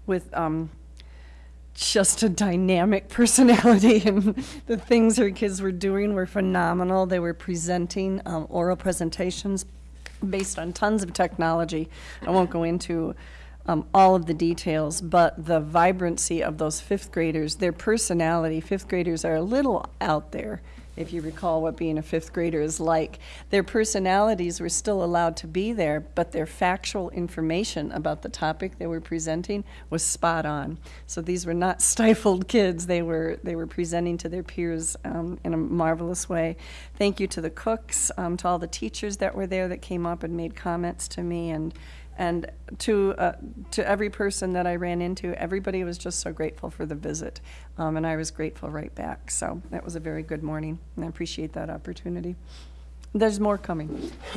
with um, just a dynamic personality, and the things her kids were doing were phenomenal. They were presenting um, oral presentations based on tons of technology. I won't go into um, all of the details, but the vibrancy of those fifth graders, their personality, fifth graders are a little out there, if you recall what being a fifth grader is like. Their personalities were still allowed to be there, but their factual information about the topic they were presenting was spot on. So these were not stifled kids. They were, they were presenting to their peers um, in a marvelous way. Thank you to the cooks, um, to all the teachers that were there that came up and made comments to me, and and to uh, to every person that I ran into, everybody was just so grateful for the visit, um, and I was grateful right back. So that was a very good morning, and I appreciate that opportunity. There's more coming.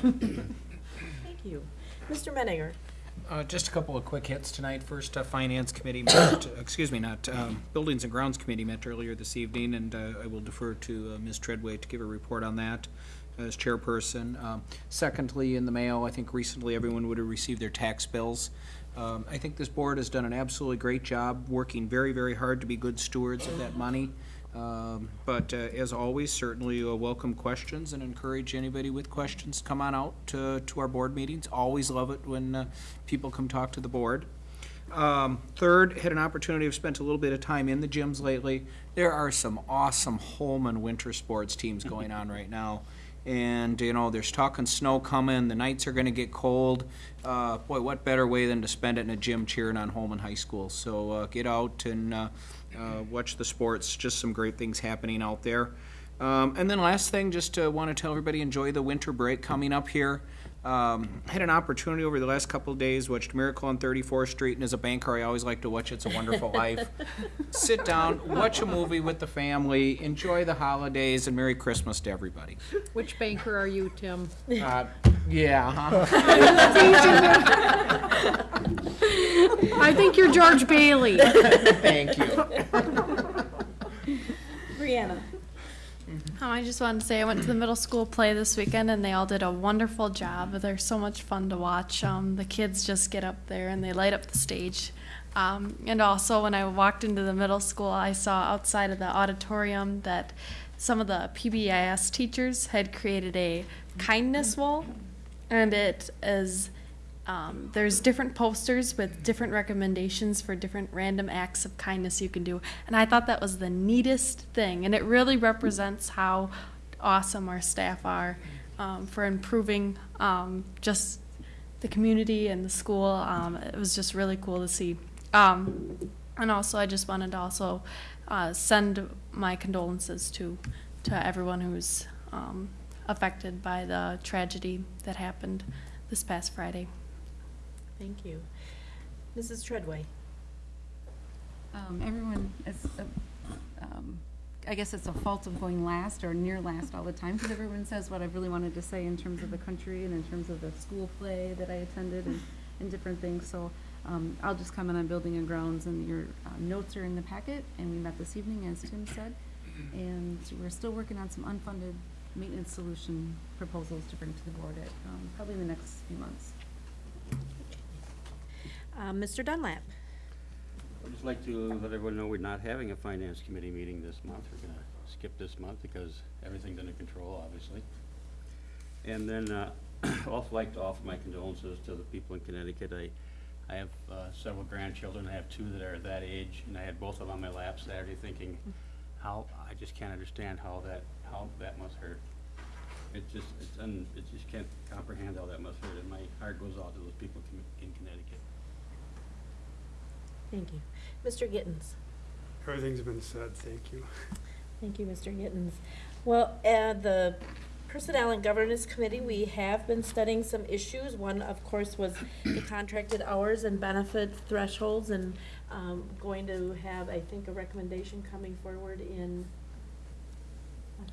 Thank you. Mr. Menninger? Uh, just a couple of quick hits tonight. First, uh, Finance Committee met, excuse me, not, um, Buildings and Grounds Committee met earlier this evening, and uh, I will defer to uh, Ms. Treadway to give a report on that. As chairperson. Um, Secondly, in the mail, I think recently everyone would have received their tax bills. Um, I think this board has done an absolutely great job, working very, very hard to be good stewards of that money. Um, But uh, as always, certainly uh, welcome questions and encourage anybody with questions, come on out to, to our board meetings. Always love it when uh, people come talk to the board. Um, Third, had an opportunity, I've spent a little bit of time in the gyms lately. There are some awesome Holmen winter sports teams going on right now. And, you know, there's talking snow coming, the nights are gonna get cold. Uh, boy, what better way than to spend it in a gym cheering on Holmen High School? So, uh, get out and, uh, uh, watch the sports, just some great things happening out there. Um, and then last thing, just uh, want to tell everybody, enjoy the winter break coming up here. Um, had an opportunity over the last couple of days, watched Miracle on 34th Street, and as a banker, I always like to watch It's a Wonderful Life. Sit down, watch a movie with the family, enjoy the holidays, and Merry Christmas to everybody. Which banker are you, Tim? Uh, yeah, huh? I think you're George Bailey. Thank you. Brianna? Um, I just wanted to say I went to the middle school play this weekend and they all did a wonderful job. They're so much fun to watch. Um, the kids just get up there and they light up the stage. Um, and also, when I walked into the middle school, I saw outside of the auditorium that some of the PBIS teachers had created a kindness wall, and it is um, there's different posters with different recommendations for different random acts of kindness you can do. And I thought that was the neatest thing. And it really represents how awesome our staff are um, for improving um, just the community and the school. Um, it was just really cool to see. Um, and also, I just wanted to also uh, send my condolences to, to everyone who's um, affected by the tragedy that happened this past Friday. Thank you. Mrs. Treadway? Um, everyone is, uh, um, I guess it's a fault of going last or near last all the time, because everyone says what I really wanted to say in terms of the country and in terms of the school play that I attended and, and different things, so, um, I'll just comment on building and grounds, and your, uh, notes are in the packet, and we met this evening, as Tim said, and we're still working on some unfunded maintenance solution proposals to bring to the board at, um, probably in the next few months. Uh, Mr. Dunlap? I'd just like to let everyone know we're not having a finance committee meeting this month. We're gonna skip this month because everything's under control, obviously. And then, uh, also like to offer my condolences to the people in Connecticut. I, I have, uh, several grandchildren. I have two that are that age, and I had both of them on my lap Saturday thinking, how, I just can't understand how that, how that must hurt. It just, it's, un it just can't comprehend how that must hurt, and my heart goes out to those people in Connecticut. Thank you. Mr. Gittens? Everything's been said, thank you. Thank you, Mr. Gittens. Well, uh, the Personnel and Governance Committee, we have been studying some issues. One, of course, was the contracted hours and benefit thresholds, and um, going to have, I think, a recommendation coming forward in?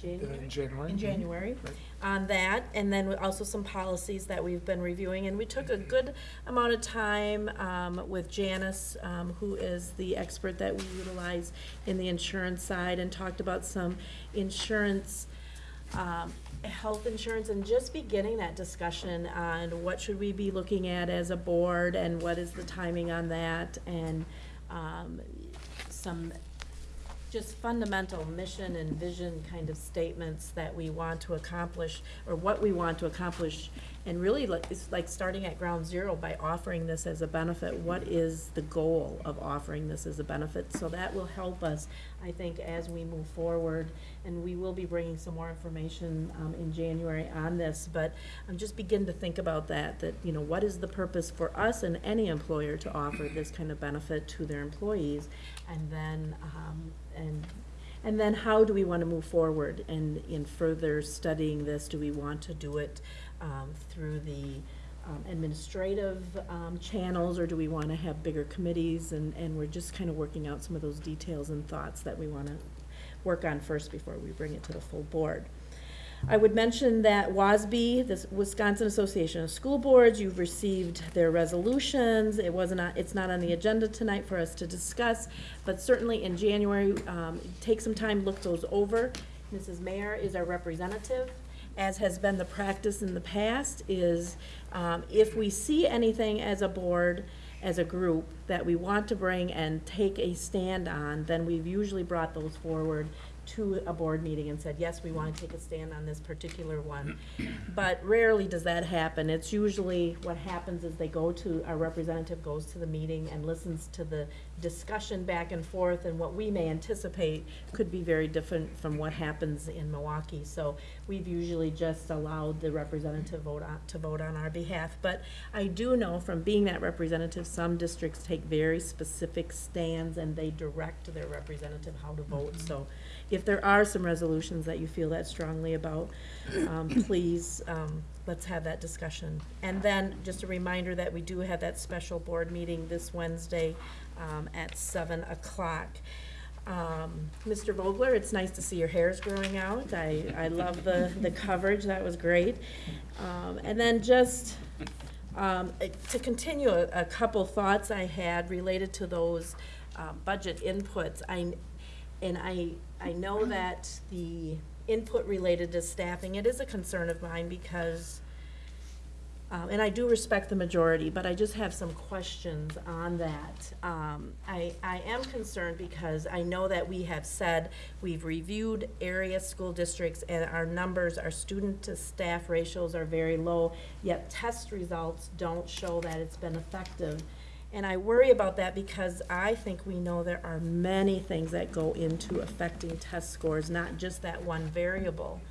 In January. In January, Right. on that, and then also some policies that we've been reviewing. And we took a good amount of time um, with Janice, um, who is the expert that we utilize in the insurance side, and talked about some insurance, um, health insurance, and just beginning that discussion on what should we be looking at as a board, and what is the timing on that, and um, some just fundamental mission and vision kind of statements that we want to accomplish, or what we want to accomplish. And really, like, it's like starting at ground zero by offering this as a benefit. What is the goal of offering this as a benefit? So that will help us, I think, as we move forward. And we will be bringing some more information um, in January on this. But um, just begin to think about that, that, you know, what is the purpose for us and any employer to offer this kind of benefit to their employees? And then, um, and, and then how do we want to move forward in, in further studying this? Do we want to do it um, through the um, administrative um, channels, or do we want to have bigger committees? And, and we're just kind of working out some of those details and thoughts that we want to work on first before we bring it to the full board. I would mention that WASB, the Wisconsin Association of School Boards, you've received their resolutions. It wasn't, it's not on the agenda tonight for us to discuss, but certainly in January, um, take some time, look those over. Mrs. Mayer is our representative, as has been the practice in the past, is um, if we see anything as a board, as a group, that we want to bring and take a stand on, then we've usually brought those forward to a board meeting and said, yes, we want to take a stand on this particular one. But rarely does that happen. It's usually, what happens is they go to, our representative goes to the meeting and listens to the discussion back and forth, and what we may anticipate could be very different from what happens in Milwaukee. So we've usually just allowed the representative vote on, to vote on our behalf. But I do know from being that representative, some districts take very specific stands and they direct their representative how to vote. So if there are some resolutions that you feel that strongly about, um, please, um, let's have that discussion. And then, just a reminder that we do have that special board meeting this Wednesday, um, at seven o'clock. Um, Mr. Vogler, it's nice to see your hair's growing out. I, I love the, the coverage, that was great. Um, and then just, um, to continue, a, a couple thoughts I had related to those, uh, budget inputs. I, and I, I know that the input related to staffing, it is a concern of mine because, um, and I do respect the majority, but I just have some questions on that. Um, I, I am concerned because I know that we have said, we've reviewed area school districts and our numbers, our student to staff ratios are very low, yet test results don't show that it's been effective. And I worry about that because I think we know there are many things that go into affecting test scores, not just that one variable.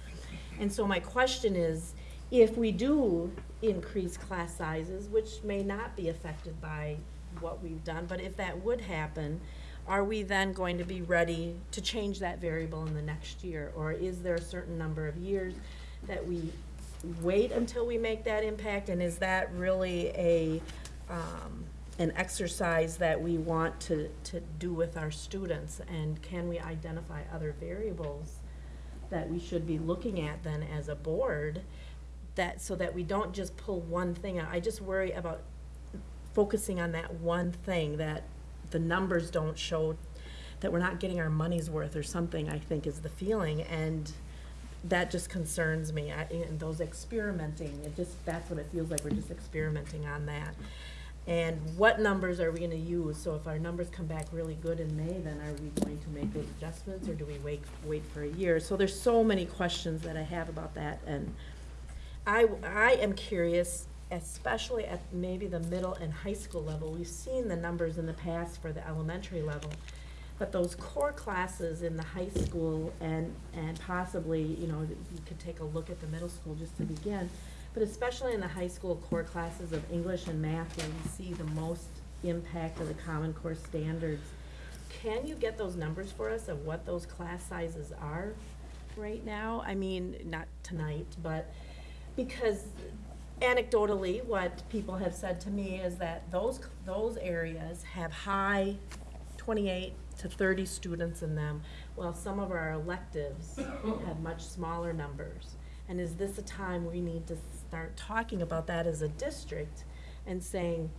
And so my question is, if we do increase class sizes, which may not be affected by what we've done, but if that would happen, are we then going to be ready to change that variable in the next year? Or is there a certain number of years that we wait until we make that impact? And is that really a, um, an exercise that we want to, to do with our students? And can we identify other variables that we should be looking at then as a board? That, so that we don't just pull one thing out. I just worry about focusing on that one thing, that the numbers don't show, that we're not getting our money's worth or something, I think is the feeling. And that just concerns me. I, and those experimenting, it just, that's what it feels like, we're just experimenting on that. And what numbers are we gonna use? So if our numbers come back really good in May, then are we going to make those adjustments, or do we wait, wait for a year? So there's so many questions that I have about that, and I, I am curious, especially at maybe the middle and high school level, we've seen the numbers in the past for the elementary level. But those core classes in the high school and, and possibly, you know, you could take a look at the middle school just to begin. But especially in the high school core classes of English and math, where we see the most impact of the Common Core standards. Can you get those numbers for us of what those class sizes are right now? I mean, not tonight, but because anecdotally, what people have said to me is that those, those areas have high twenty-eight to thirty students in them, while some of our electives have much smaller numbers. And is this a time we need to start talking about that as a district and saying,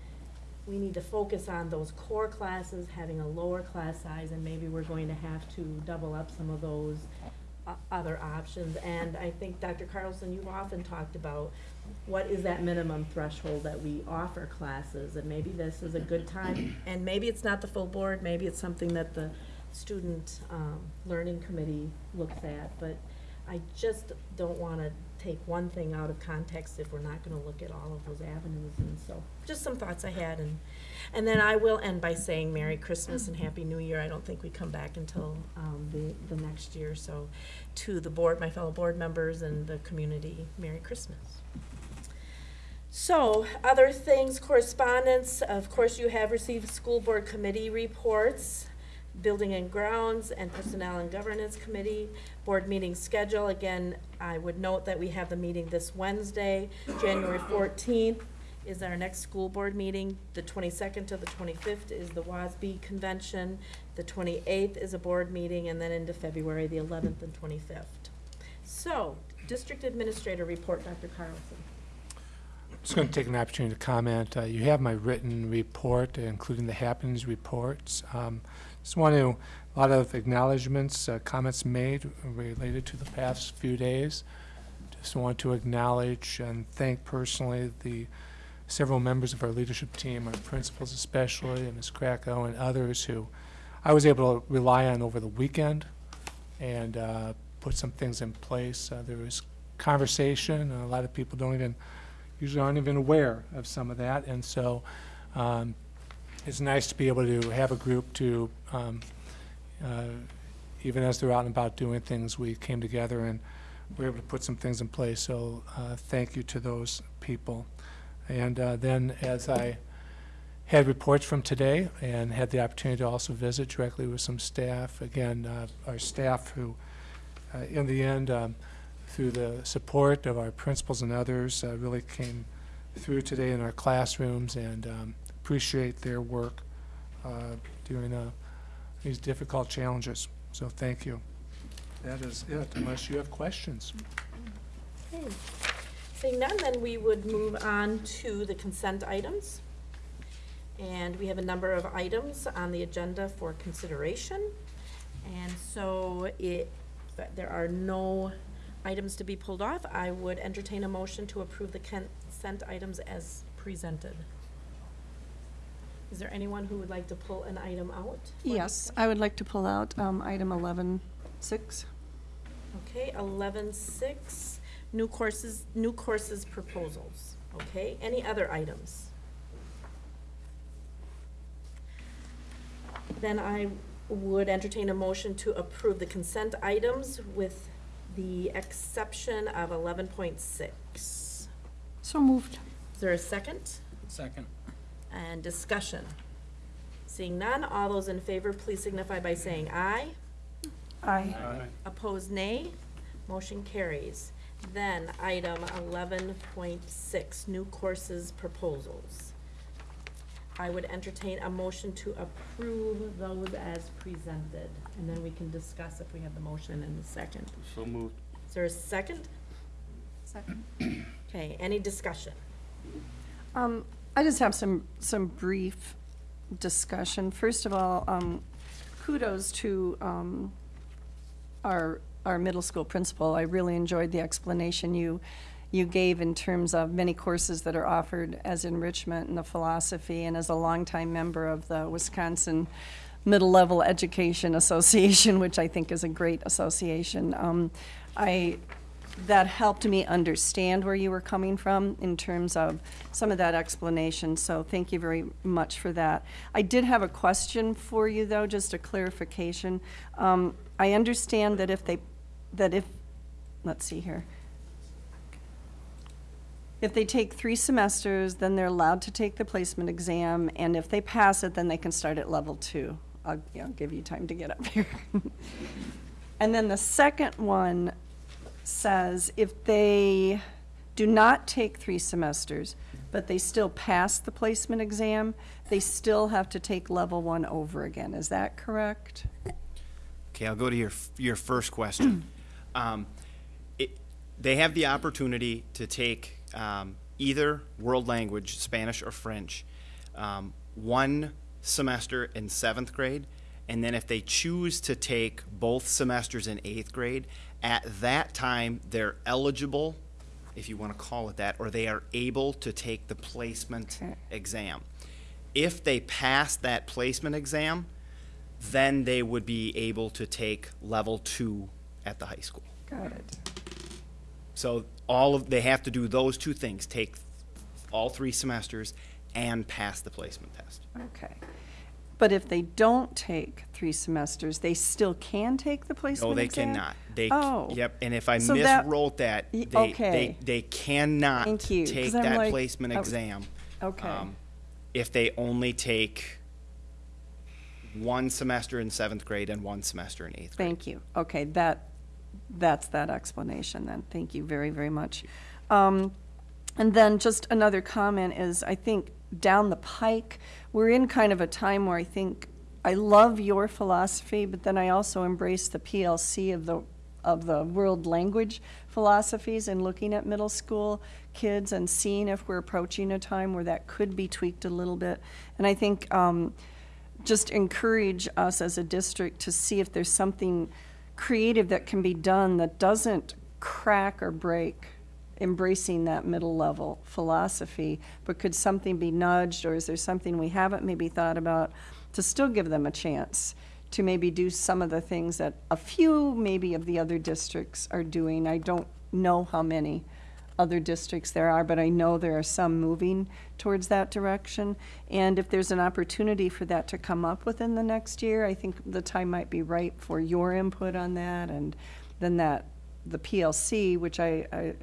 we need to focus on those core classes, having a lower class size, and maybe we're going to have to double up some of those other options. And I think, Dr. Carlson, you've often talked about what is that minimum threshold that we offer classes? And maybe this is a good time, and maybe it's not the full board, maybe it's something that the student, um, learning committee looks at, but I just don't wanna take one thing out of context if we're not gonna look at all of those avenues, and so, just some thoughts I had, and, and then I will end by saying Merry Christmas and Happy New Year, I don't think we come back until, um, the, the next year, so, to the board, my fellow board members and the community, Merry Christmas. So, other things, correspondence, of course, you have received school board committee reports, building and grounds, and personnel and governance committee, board meeting schedule, again, I would note that we have the meeting this Wednesday, January fourteenth is our next school board meeting, the twenty-second to the twenty-fifth is the WASB convention, the twenty-eighth is a board meeting, and then into February, the eleventh and twenty-fifth. So, district administrator report, Dr. Carlson. I'm Just going to take an opportunity to comment. Uh, You have my written report, including the happenings reports. Um, Just want to, a lot of acknowledgements, uh, comments made related to the past few days. Just want to acknowledge and thank personally the several members of our leadership team, our principals especially, and Ms. Krakow and others who I was able to rely on over the weekend and uh, put some things in place. Uh, There was conversation, a lot of people don't even, usually aren't even aware of some of that, and so um, it's nice to be able to have a group to, um, uh, even as they're out and about doing things, we came together and we were able to put some things in place, so uh, thank you to those people. And uh, then, as I had reports from today and had the opportunity to also visit directly with some staff, again, uh, our staff who, uh, in the end, um, through the support of our principals and others, uh, really came through today in our classrooms and um, appreciate their work uh, during these difficult challenges. So thank you. That is it, unless you have questions. Okay. Seeing none, then we would move on to the consent items. And we have a number of items on the agenda for consideration. And so it, but there are no items to be pulled off. I would entertain a motion to approve the consent items as presented. Is there anyone who would like to pull an item out? Yes, I would like to pull out um, item 11.6. Okay, eleven six, new courses, new courses proposals. Okay, any other items? Then I would entertain a motion to approve the consent items with the exception of eleven point six. So moved. Is there a second? Second. And discussion? Seeing none, all those in favor, please signify by saying aye. Aye. Opposed, nay. Motion carries. Then, item eleven point six, new courses proposals. I would entertain a motion to approve those as presented, and then we can discuss if we have the motion in the second. So moved. Is there a second? Second. Okay, any discussion? Um, I just have some, some brief discussion. First of all, um, kudos to, um, our, our middle school principal. I really enjoyed the explanation you, you gave in terms of many courses that are offered as enrichment in the philosophy. And as a longtime member of the Wisconsin Middle Level Education Association, which I think is a great association, um, I, that helped me understand where you were coming from in terms of some of that explanation, so thank you very much for that. I did have a question for you, though, just a clarification. Um, I understand that if they, that if, let's see here. If they take three semesters, then they're allowed to take the placement exam, and if they pass it, then they can start at level two. I'll, yeah, I'll give you time to get up here. And then the second one says if they do not take three semesters, but they still pass the placement exam, they still have to take level one over again. Is that correct? Okay, I'll go to your, your first question. Um, it, they have the opportunity to take um, either world language, Spanish or French, um, one semester in seventh grade, and then if they choose to take both semesters in eighth grade, at that time they're eligible, if you want to call it that, or they are able to take the placement exam. If they pass that placement exam, then they would be able to take level two at the high school. Got it. So all of, they have to do those two things, take all three semesters and pass the placement test. Okay. But if they don't take three semesters, they still can take the placement No, they exam? cannot. They, Oh. yep, and if I So that- miswrote that, Y- they, okay. they, they cannot Thank you, 'cause take I'm that like- placement I was- exam. Okay. um, If they only take one semester in seventh grade and one semester in eighth grade. Thank you. Okay, that, that's that explanation then. Thank you very, very much. Um, And then just another comment is, I think down the pike, we're in kind of a time where I think, I love your philosophy, but then I also embrace the PLC of the, of the world language philosophies and looking at middle school kids and seeing if we're approaching a time where that could be tweaked a little bit. And I think, um, just encourage us as a district to see if there's something creative that can be done that doesn't crack or break embracing that middle level philosophy, but could something be nudged, or is there something we haven't maybe thought about to still give them a chance to maybe do some of the things that a few maybe of the other districts are doing? I don't know how many other districts there are, but I know there are some moving towards that direction. And if there's an opportunity for that to come up within the next year, I think the time might be right for your input on that. And then that, the PLC, which I, I,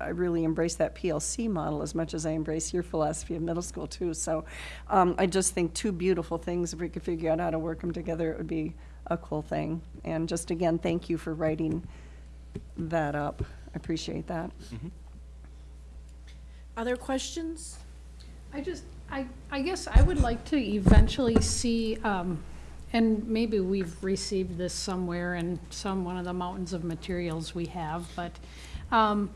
I really embrace that PLC model as much as I embrace your philosophy of middle school too. So um, I just think two beautiful things, if we could figure out how to work them together, it would be a cool thing. And just again, thank you for writing that up. I appreciate that. Other questions? I just, I, I guess I would like to eventually see, um, and maybe we've received this somewhere in some, one of the mountains of materials we have, but, um,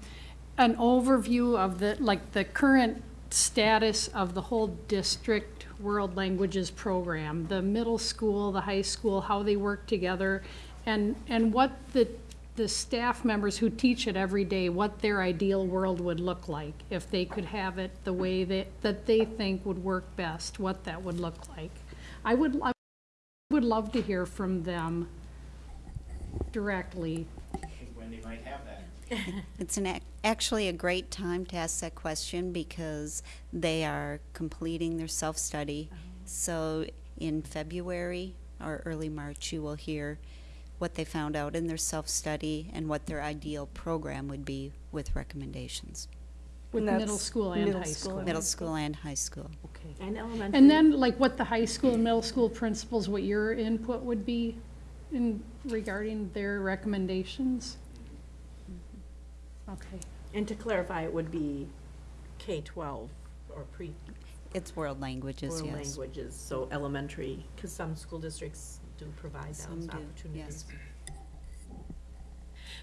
an overview of the, like, the current status of the whole district world languages program, the middle school, the high school, how they work together, and, and what the, the staff members who teach it every day, what their ideal world would look like, if they could have it the way that, that they think would work best, what that would look like. I would, I would love to hear from them directly. Wendy might have that. It's an, ac- actually a great time to ask that question because they are completing their self-study. Oh. So in February or early March, you will hear what they found out in their self-study and what their ideal program would be with recommendations. With And middle school and middle high school school. and Middle school and high school. Okay. And elementary? And then, like, what the high school and middle school principals, what your input would be in regarding their recommendations? Mm-hmm. Okay. And to clarify, it would be K-12 or pre, It's world languages, world yes. languages, so elementary, because some school districts do provide Some those do, opportunities. yes.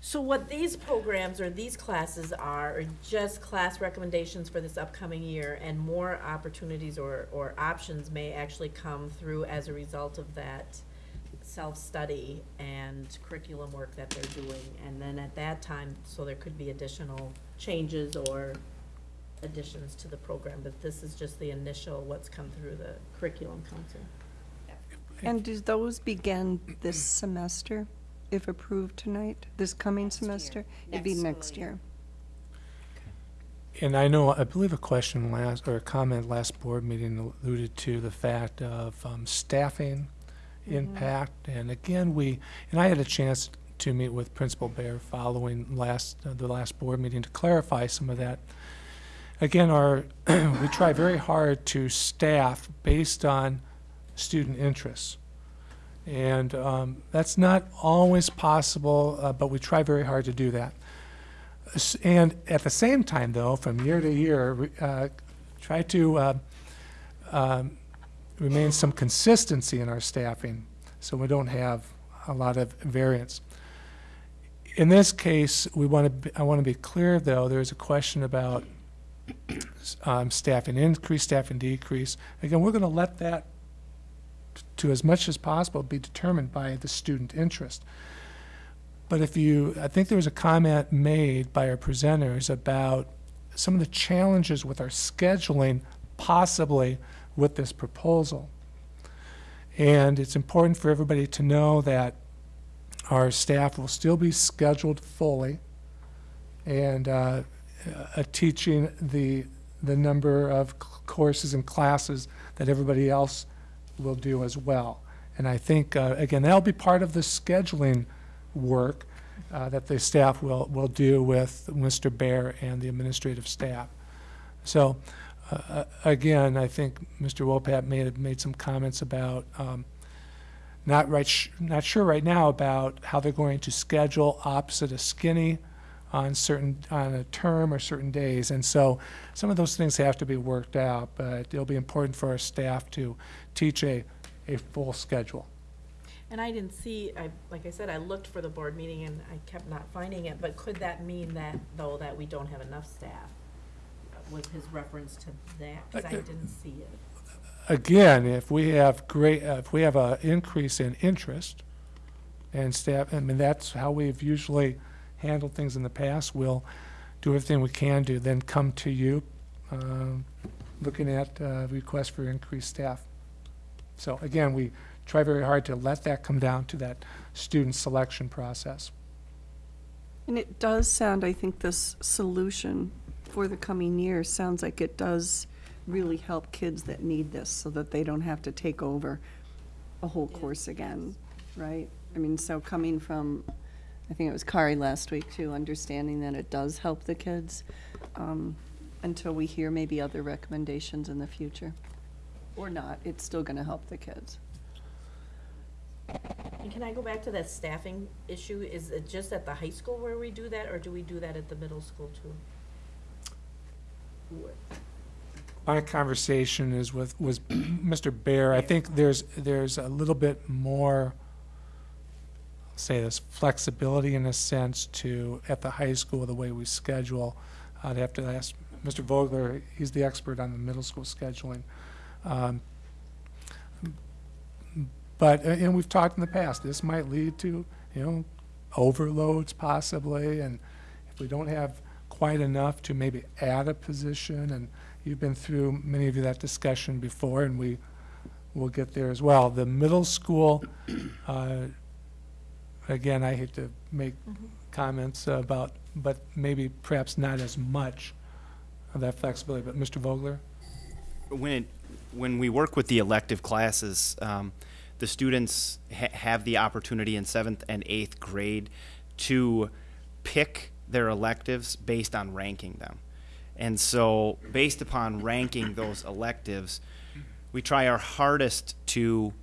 So what these programs or these classes are, are just class recommendations for this upcoming year, and more opportunities or, or options may actually come through as a result of that self-study and curriculum work that they're doing. And then at that time, so there could be additional changes or additions to the program, but this is just the initial, what's come through the curriculum council. And do those begin this semester, if approved tonight, this coming Next year. semester? It'd be Next school next year. year. And I know, I believe a question last, or a comment last board meeting alluded to the fact of um, staffing impact. And again, we, and I had a chance to meet with Principal Bear following last, uh, the last board meeting to clarify some of that. Again, our, we try very hard to staff based on student interests. And um, that's not always possible, uh, but we try very hard to do that. And at the same time, though, from year to year, uh, try to uh, um, remain some consistency in our staffing, so we don't have a lot of variance. In this case, we want to, I want to be clear, though, there's a question about um, staffing increase, staffing decrease. Again, we're going to let that, to as much as possible, be determined by the student interest. But if you, I think there was a comment made by our presenters about some of the challenges with our scheduling, possibly with this proposal. And it's important for everybody to know that our staff will still be scheduled fully and uh, uh, teaching the, the number of courses and classes that everybody else will do as well. And I think, uh, again, that'll be part of the scheduling work uh, that the staff will, will do with Mr. Bear and the administrative staff. So, uh, again, I think Mr. Wopat may have made some comments about um, not right, not sure right now about how they're going to schedule opposite a skinny on certain, on a term or certain days. And so some of those things have to be worked out, but it'll be important for our staff to teach a, a full schedule. And I didn't see, I, like I said, I looked for the board meeting and I kept not finding it, but could that mean that, though, that we don't have enough staff? Was his reference to that, because I didn't see it. Again, if we have great, uh, if we have an increase in interest and staff, I mean, that's how we've usually handled things in the past, we'll do everything we can do, then come to you, um, looking at uh, requests for increased staff. So again, we try very hard to let that come down to that student selection process. And it does sound, I think this solution for the coming year sounds like it does really help kids that need this so that they don't have to take over a whole course again, right? I mean, so coming from, I think it was Kari last week too, understanding that it does help the kids um, until we hear maybe other recommendations in the future. Or not, it's still gonna help the kids. And can I go back to that staffing issue? Is it just at the high school where we do that, or do we do that at the middle school too? My conversation is with, was Mr. Bear. I think there's, there's a little bit more, say this, flexibility in a sense to, at the high school, the way we schedule. I'd have to ask Mr. Vogler, he's the expert on the middle school scheduling. Um, But, uh, and we've talked in the past, this might lead to, you know, overloads possibly, and if we don't have quite enough to maybe add a position, and you've been through, many of you, that discussion before, and we will get there as well. The middle school, uh, again, I hate to make comments about, but maybe perhaps not as much of that flexibility, but Mr. Vogler? when it, when we work with the elective classes, um, the students ha- have the opportunity in seventh and eighth grade to pick their electives based on ranking them. And so, based upon ranking those electives, we try our hardest to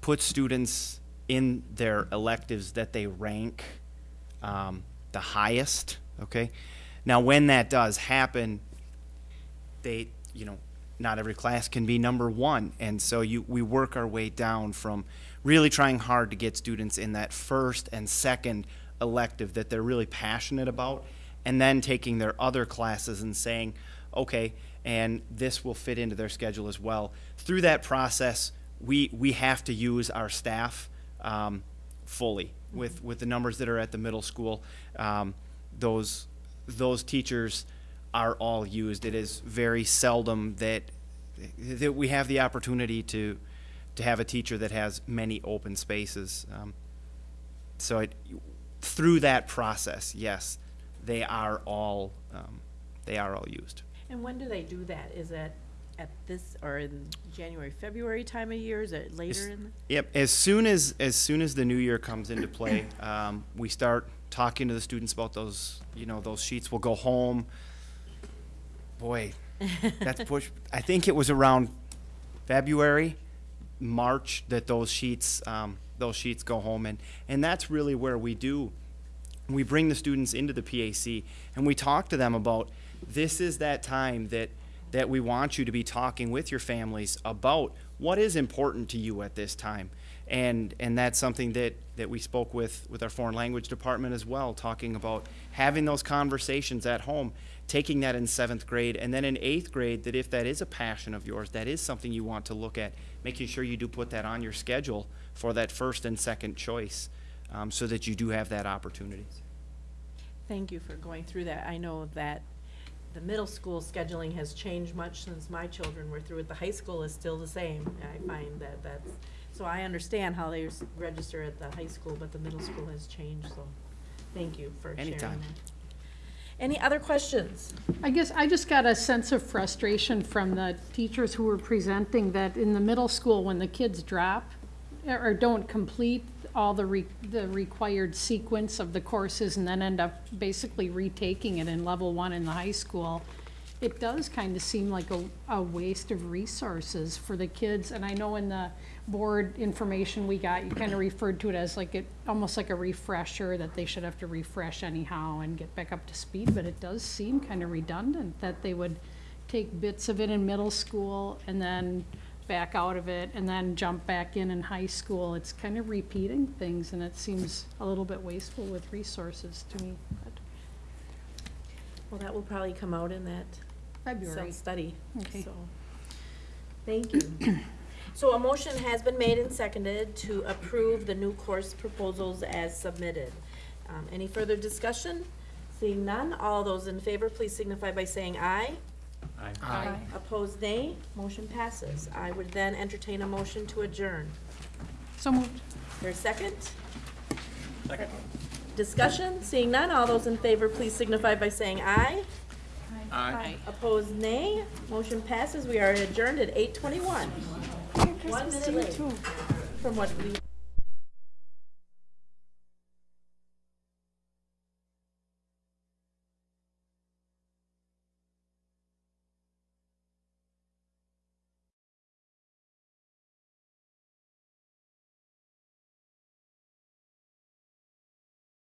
put students in their electives that they rank um, the highest. Okay. Now, when that does happen, they, you know, not every class can be number one, and so you we work our way down from really trying hard to get students in that first and second elective that they're really passionate about, and then taking their other classes and saying, okay, and this will fit into their schedule as well. Through that process, we we have to use our staff um, fully with with the numbers that are at the middle school. Um, those those teachers are all used. It is very seldom that that we have the opportunity to to have a teacher that has many open spaces. Um, so it, through that process, yes, they are all um, they are all used. And when do they do that? Is that at this, or in January, February time of year? Is it later in? the- Yep. As soon as as soon as the new year comes into play, um, we start talking to the students about those. You know, those sheets will go home. Boy, that's push. I think it was around February, March that those sheets um, those sheets go home, and and that's really where we do. We bring the students into the PAC and we talk to them about this is that time that that we want you to be talking with your families about what is important to you at this time. And and that's something that, that we spoke with, with our foreign language department as well, talking about having those conversations at home, taking that in seventh grade, and then in eighth grade, that if that is a passion of yours, that is something you want to look at, making sure you do put that on your schedule for that first and second choice, um, so that you do have that opportunity. Thank you for going through that. I know that the middle school scheduling has changed much since my children were through it. The high school is still the same. I find that that's, so I understand how they register at the high school, but the middle school has changed, so thank you for sharing that. Any other questions? I guess I just got a sense of frustration from the teachers who were presenting that in the middle school, when the kids drop or or don't complete all the re, the required sequence of the courses and then end up basically retaking it in level one in the high school, it does kind of seem like a, a waste of resources for the kids. And I know in the board information we got, you kind of referred to it as like it, almost like a refresher, that they should have to refresh anyhow and get back up to speed, but it does seem kind of redundant that they would take bits of it in middle school and then back out of it and then jump back in in high school. It's kind of repeating things and it seems a little bit wasteful with resources to me. but- Well, that will probably come out in that February. self-study, Okay. so. Thank you. So a motion has been made and seconded to approve the new course proposals as submitted. Um, any further discussion? Seeing none, all those in favor, please signify by saying aye. Aye. Aye. Opposed, nay. Motion passes. I would then entertain a motion to adjourn. So moved. There a second? Second. Discussion? Seeing none, all those in favor, please signify by saying aye. Aye. Opposed, nay. Motion passes. We are adjourned at eight twenty-one. One minute late from what we.